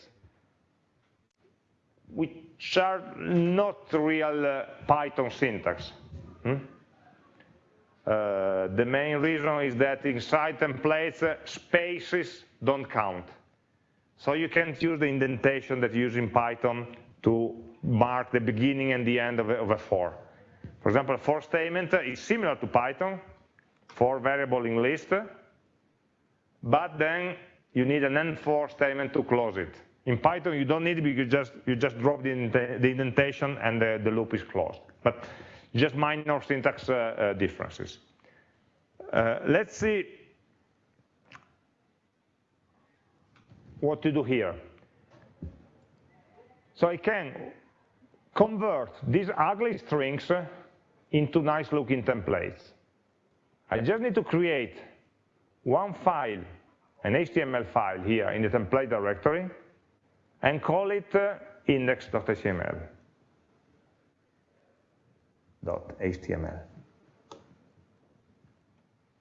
which are not real uh, Python syntax. Hmm? Uh, the main reason is that inside templates, uh, spaces don't count. So you can't use the indentation that you use in Python to mark the beginning and the end of a, of a for. For example, a for statement is similar to Python, for variable in list, but then you need an end for statement to close it. In Python, you don't need it because you just, you just drop the, indentation and the, the loop is closed. But just minor syntax uh, uh, differences. Uh, let's see what to do here. So I can convert these ugly strings into nice looking templates. I just need to create one file, an HTML file here in the template directory, and call it uh, index.html. .html.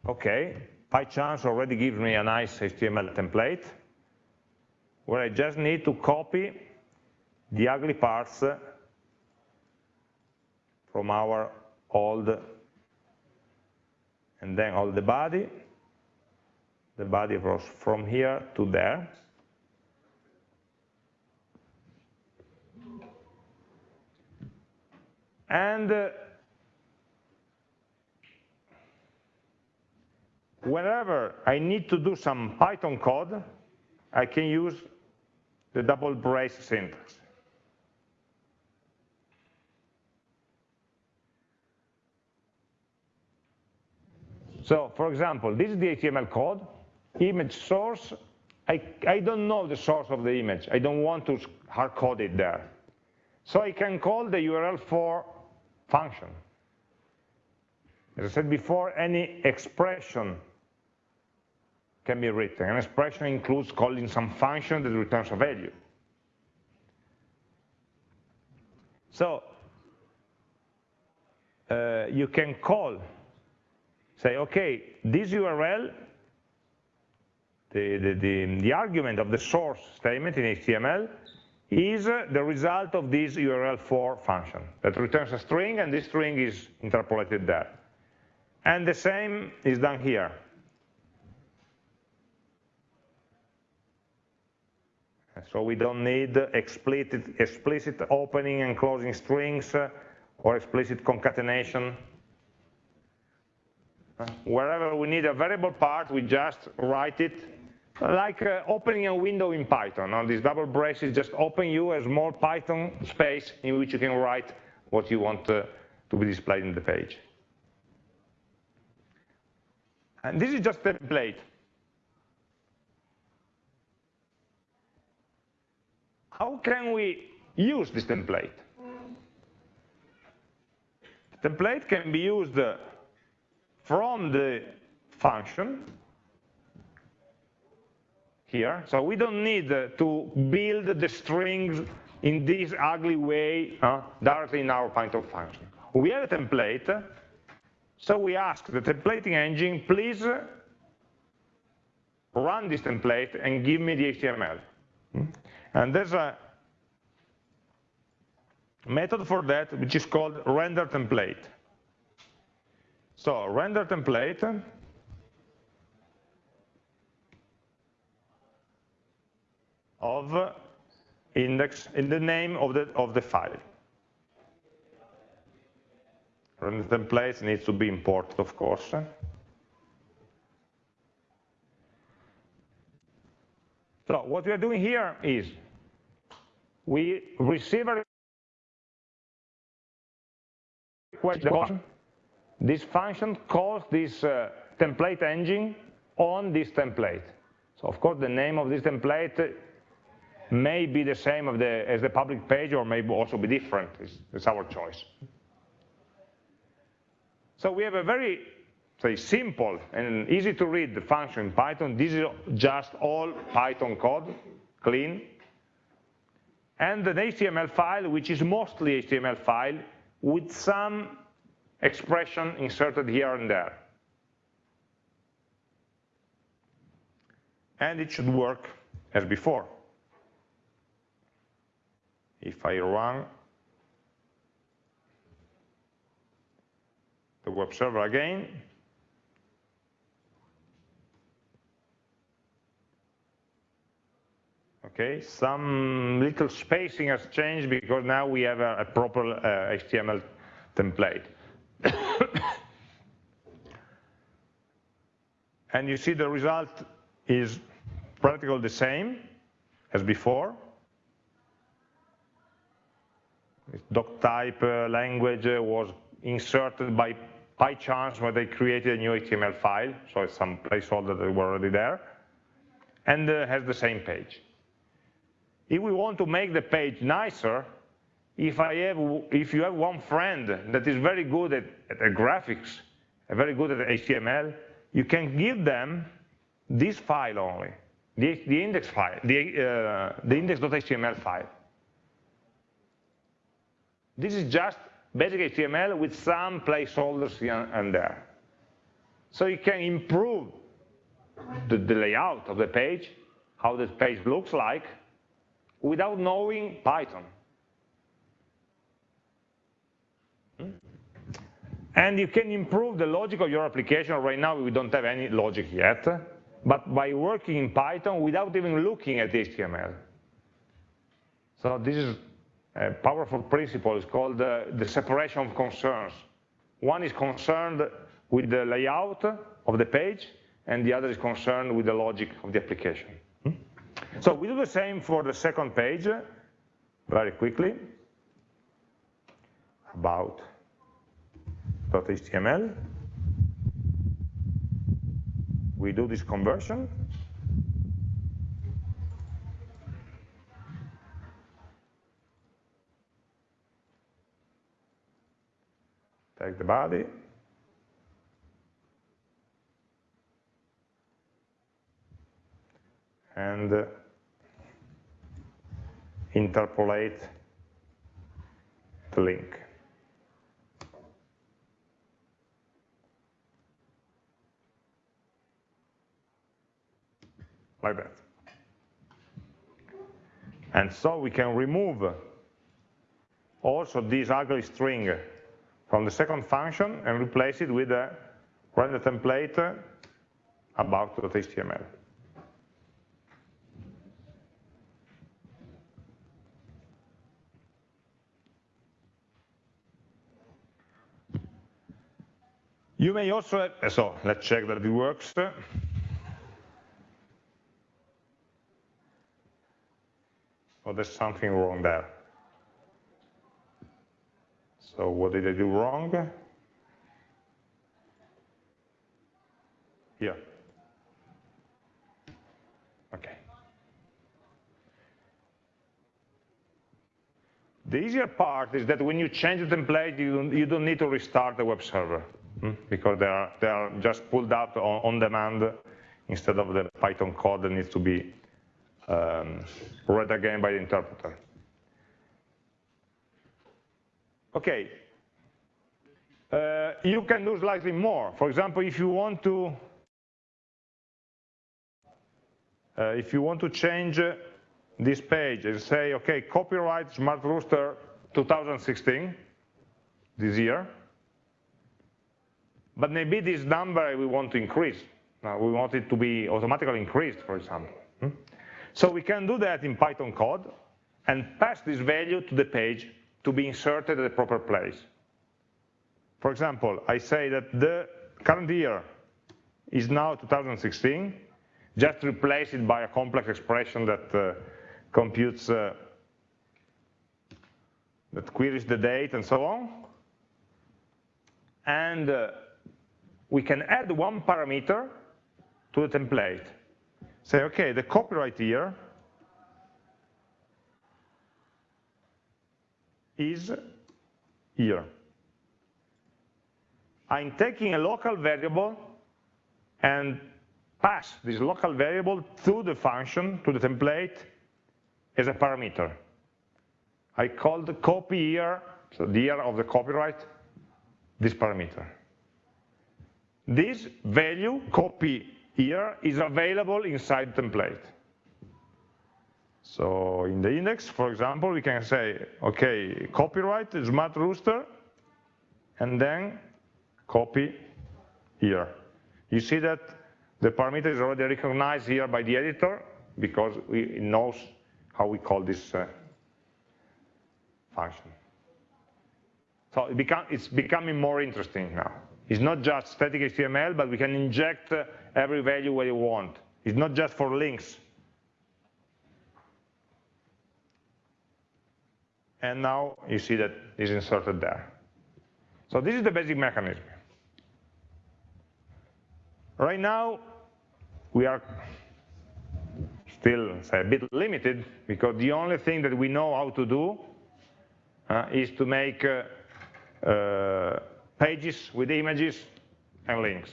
Okay, PyCharms already gives me a nice HTML template where I just need to copy the ugly parts from our old, and then all the body, the body goes from here to there. And uh, whenever I need to do some Python code, I can use the double brace syntax. So, for example, this is the HTML code, image source. I, I don't know the source of the image. I don't want to hard code it there. So I can call the URL for function. As I said before, any expression can be written. An expression includes calling some function that returns a value. So uh, you can call say, okay, this URL, the, the, the, the argument of the source statement in HTML is the result of this URL for function that returns a string and this string is interpolated there. And the same is done here. So we don't need explicit, explicit opening and closing strings or explicit concatenation Wherever we need a variable part, we just write it like uh, opening a window in Python. Now, this double braces just open you a small Python space in which you can write what you want uh, to be displayed in the page. And this is just a template. How can we use this template? The template can be used uh, from the function here. So we don't need uh, to build the strings in this ugly way uh, directly in our Python function. We have a template, so we ask the templating engine, please run this template and give me the HTML. And there's a method for that which is called render template. So render template of index in the name of the of the file. Render template needs to be imported, of course. So what we are doing here is we receive a request. This function calls this uh, template engine on this template. So of course the name of this template may be the same the, as the public page or may also be different. It's, it's our choice. So we have a very say, simple and easy to read the function in Python. This is just all Python code, clean. And an HTML file, which is mostly HTML file, with some expression inserted here and there. And it should work as before. If I run the web server again, okay, some little spacing has changed because now we have a, a proper uh, HTML template. and you see the result is practically the same as before. doc type uh, language uh, was inserted by by chance when they created a new HTML file, so it's some placeholder that were already there, and uh, has the same page. If we want to make the page nicer, if, I have, if you have one friend that is very good at, at, graphics, very good at HTML, you can give them this file only, the, the index file, the, uh, the index.html file. This is just basic HTML with some placeholders here and there. So you can improve the, the layout of the page, how the page looks like, without knowing Python. Hmm? And you can improve the logic of your application. Right now, we don't have any logic yet, but by working in Python without even looking at HTML. So this is a powerful principle It's called uh, the separation of concerns. One is concerned with the layout of the page, and the other is concerned with the logic of the application. So we do the same for the second page, uh, very quickly, about .html. We do this conversion, take the body, and uh, interpolate the link. Like that. And so we can remove also this ugly string from the second function and replace it with a render template about.html. You may also, have, so let's check that it works. Oh, there's something wrong there. So what did I do wrong? Here. Okay. The easier part is that when you change the template, you don't, you don't need to restart the web server? Because they are, they are just pulled out on, on, demand instead of the Python code that needs to be um, read again by the interpreter. Okay, uh, you can do slightly more. For example, if you want to uh, if you want to change uh, this page and say, okay, copyright Smart Rooster 2016, this year, but maybe this number we want to increase. we want it to be automatically increased, for example. Hmm? So we can do that in Python code and pass this value to the page to be inserted at the proper place. For example, I say that the current year is now 2016. just replace it by a complex expression that uh, computes, uh, that queries the date and so on. And uh, we can add one parameter to the template. Say, okay, the copyright year is year. I'm taking a local variable and pass this local variable to the function, to the template, as a parameter. I call the copy year, so the year of the copyright, this parameter. This value, copy year, is available inside template. So in the index, for example, we can say, okay, copyright, smart rooster, and then copy year. You see that the parameter is already recognized here by the editor because it knows how we call this uh, function. So it become, it's becoming more interesting now. It's not just static HTML, but we can inject uh, every value where you want. It's not just for links. And now you see that it's inserted there. So this is the basic mechanism. Right now, we are still a bit limited because the only thing that we know how to do uh, is to make uh, uh, pages with images and links.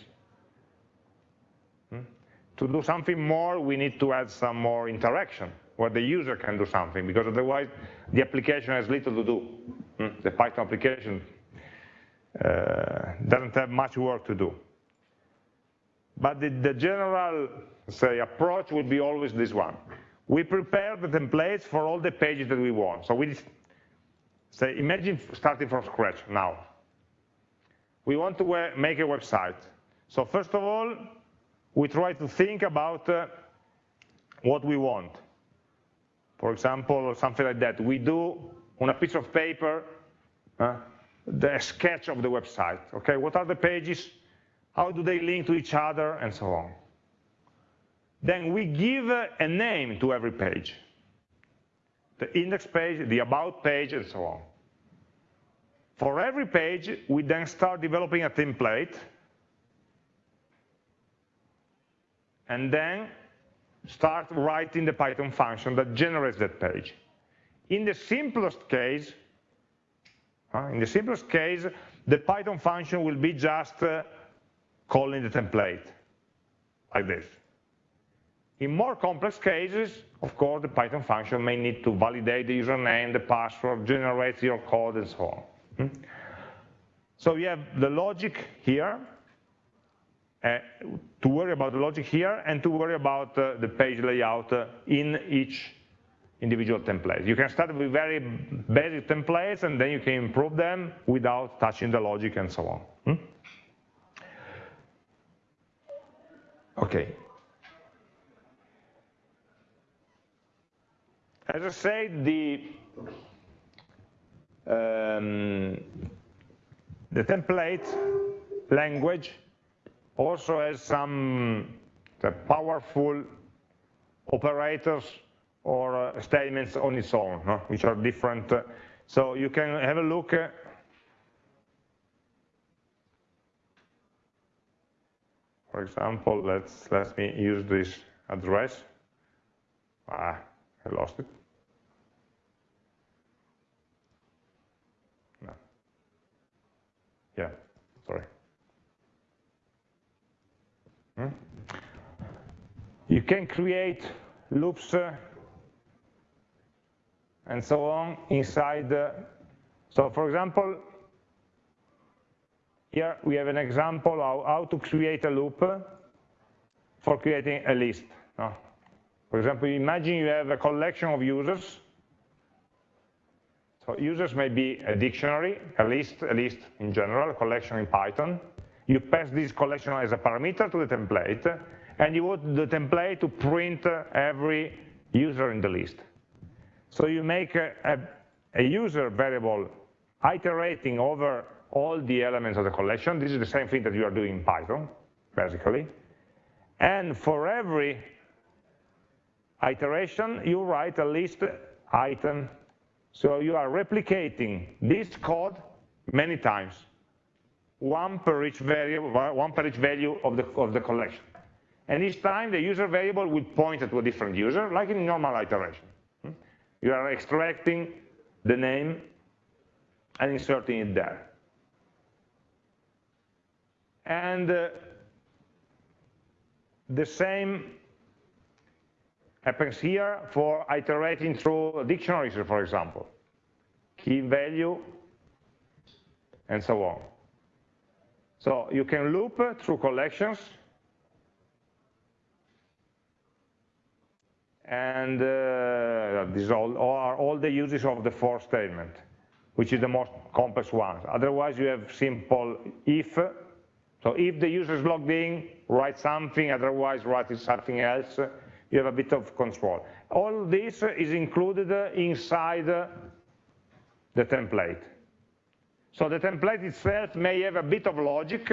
Hmm? To do something more, we need to add some more interaction where the user can do something because otherwise the application has little to do. Hmm? The Python application uh, doesn't have much work to do. But the, the general, say, approach would be always this one. We prepare the templates for all the pages that we want. So we say, imagine starting from scratch now. We want to make a website. So first of all, we try to think about uh, what we want. For example, something like that. We do on a piece of paper uh, the sketch of the website. Okay, what are the pages how do they link to each other, and so on. Then we give a name to every page. The index page, the about page, and so on. For every page, we then start developing a template, and then start writing the Python function that generates that page. In the simplest case, in the simplest case, the Python function will be just uh, calling the template like this. In more complex cases, of course, the Python function may need to validate the username, the password, generate your code, and so on. Hmm? So you have the logic here, uh, to worry about the logic here, and to worry about uh, the page layout uh, in each individual template. You can start with very basic templates, and then you can improve them without touching the logic and so on. Hmm? Okay. As I said, the um, the template language also has some powerful operators or uh, statements on its own, no? which are different. So you can have a look For example, let's let me use this address. Ah, I lost it. No. Yeah, sorry. Hmm? You can create loops uh, and so on inside. So for example, here we have an example of how to create a loop for creating a list. For example, imagine you have a collection of users. So users may be a dictionary, a list, a list in general, a collection in Python. You pass this collection as a parameter to the template, and you want the template to print every user in the list. So you make a, a, a user variable iterating over all the elements of the collection. This is the same thing that you are doing in Python, basically. And for every iteration, you write a list item. So you are replicating this code many times, one per each variable, one per each value of the, of the collection. And each time the user variable will point to a different user, like in normal iteration. Hmm? You are extracting the name and inserting it there. And uh, the same happens here for iterating through dictionaries, for example. Key value, and so on. So you can loop through collections, and uh, these all, are all the uses of the for statement, which is the most complex one. Otherwise, you have simple if. So if the user is logged in, write something, otherwise write something else you have a bit of control. All this is included inside the template. So the template itself may have a bit of logic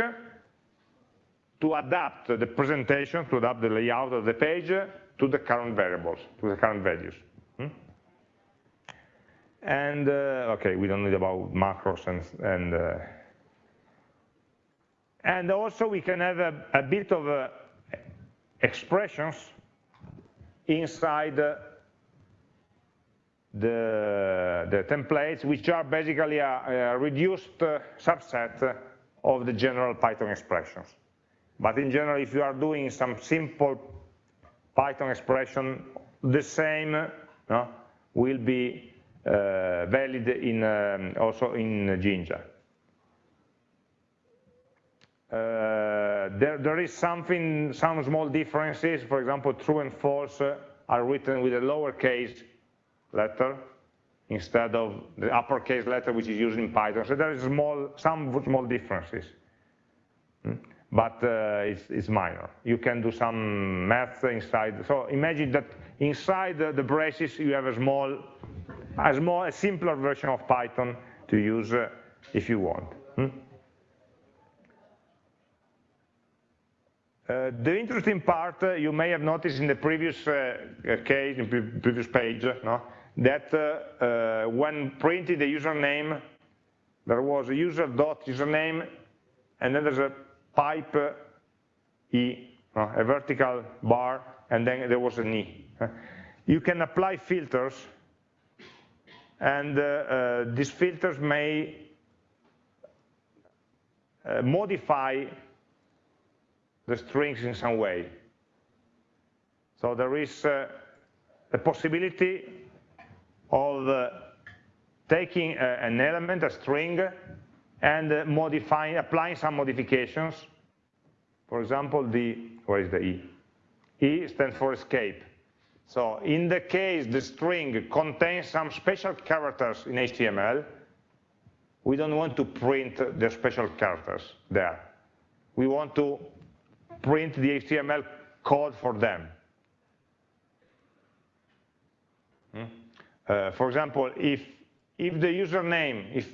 to adapt the presentation, to adapt the layout of the page to the current variables, to the current values. Hmm? And, uh, okay, we don't need about macros and, and, uh, and also we can have a, a bit of uh, expressions inside the, the templates, which are basically a, a reduced uh, subset of the general Python expressions. But in general, if you are doing some simple Python expression, the same no, will be uh, valid in, um, also in Jinja. Uh, there, there is something, some small differences. For example, true and false are written with a lowercase letter instead of the uppercase letter which is used in Python. So there is small, some small differences, hmm? but uh, it's, it's, minor. You can do some math inside. So imagine that inside the, the braces you have a small, a small, a simpler version of Python to use uh, if you want. Hmm? Uh, the interesting part uh, you may have noticed in the previous uh, case, in the previous page, no? That when printing the username, there was a user dot username, and then there's a pipe e, no? a vertical bar, and then there was an e. You can apply filters, and uh, uh, these filters may uh, modify the strings in some way. So there is uh, a possibility of uh, taking uh, an element, a string, and uh, modifying, applying some modifications. For example, the, where is the E? E stands for escape. So in the case the string contains some special characters in HTML, we don't want to print the special characters there. We want to print the HTML code for them. Hmm? Uh, for example, if, if the username, if,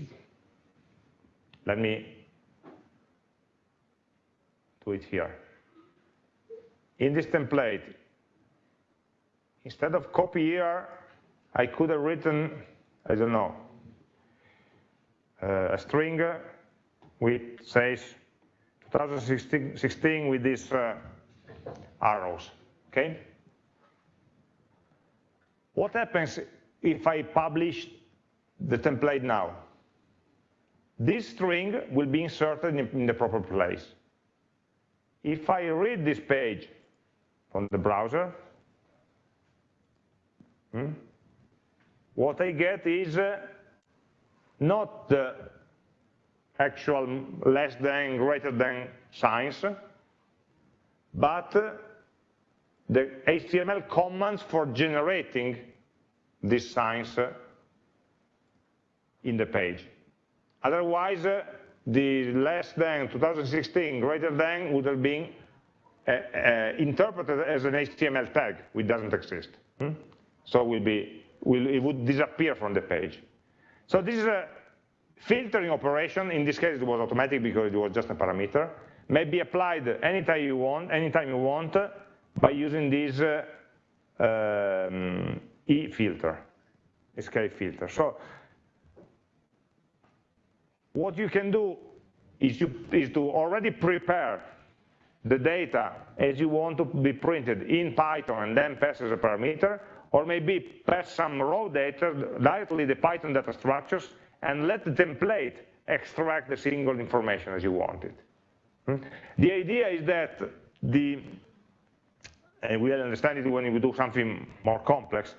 let me do it here. In this template, instead of copy year, I could have written, I don't know, uh, a string which says 2016 with these uh, arrows, okay? What happens if I publish the template now? This string will be inserted in, the proper place. If I read this page from the browser, hmm, what I get is uh, not the actual less than, greater than signs, but the HTML commands for generating these signs in the page. Otherwise, the less than 2016 greater than would have been uh, uh, interpreted as an HTML tag, which doesn't exist. Hmm? So will be, it would disappear from the page. So this is a filtering operation, in this case it was automatic because it was just a parameter, may be applied anytime you want, anytime you want by using this uh, um, E filter, escape filter. So what you can do is, you, is to already prepare the data as you want to be printed in Python and then pass as a parameter, or maybe pass some raw data directly the Python data structures and let the template extract the single information as you want it. Hmm? The idea is that the, and we'll understand it when we do something more complex,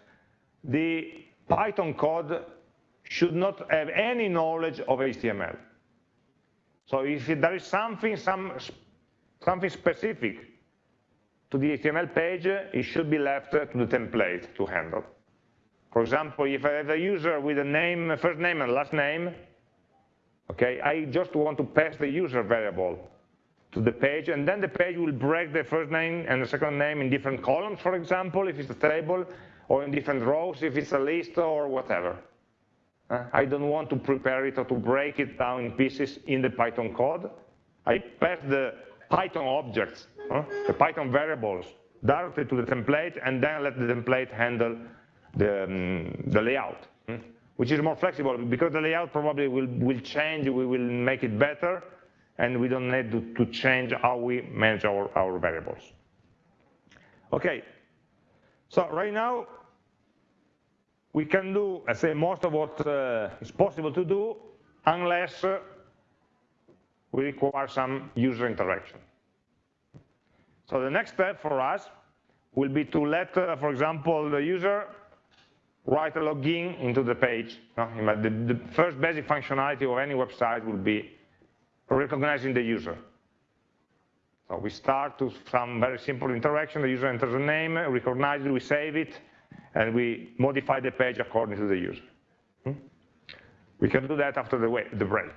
the Python code should not have any knowledge of HTML. So if there is something, some, something specific to the HTML page, it should be left to the template to handle. For example, if I have a user with a name, first name and last name, okay, I just want to pass the user variable to the page, and then the page will break the first name and the second name in different columns, for example, if it's a table, or in different rows if it's a list or whatever. I don't want to prepare it or to break it down in pieces in the Python code. I pass the Python objects, the Python variables, directly to the template and then let the template handle the, um, the layout, uh, which is more flexible because the layout probably will, will change, we will make it better, and we don't need to, to change how we manage our, our variables. Okay, so right now we can do, I say, most of what uh, is possible to do unless uh, we require some user interaction. So the next step for us will be to let, uh, for example, the user write a login into the page. The, the first basic functionality of any website will be recognizing the user. So we start with some very simple interaction, the user enters a name, recognizes it, we save it, and we modify the page according to the user. Hmm? We can do that after the, break.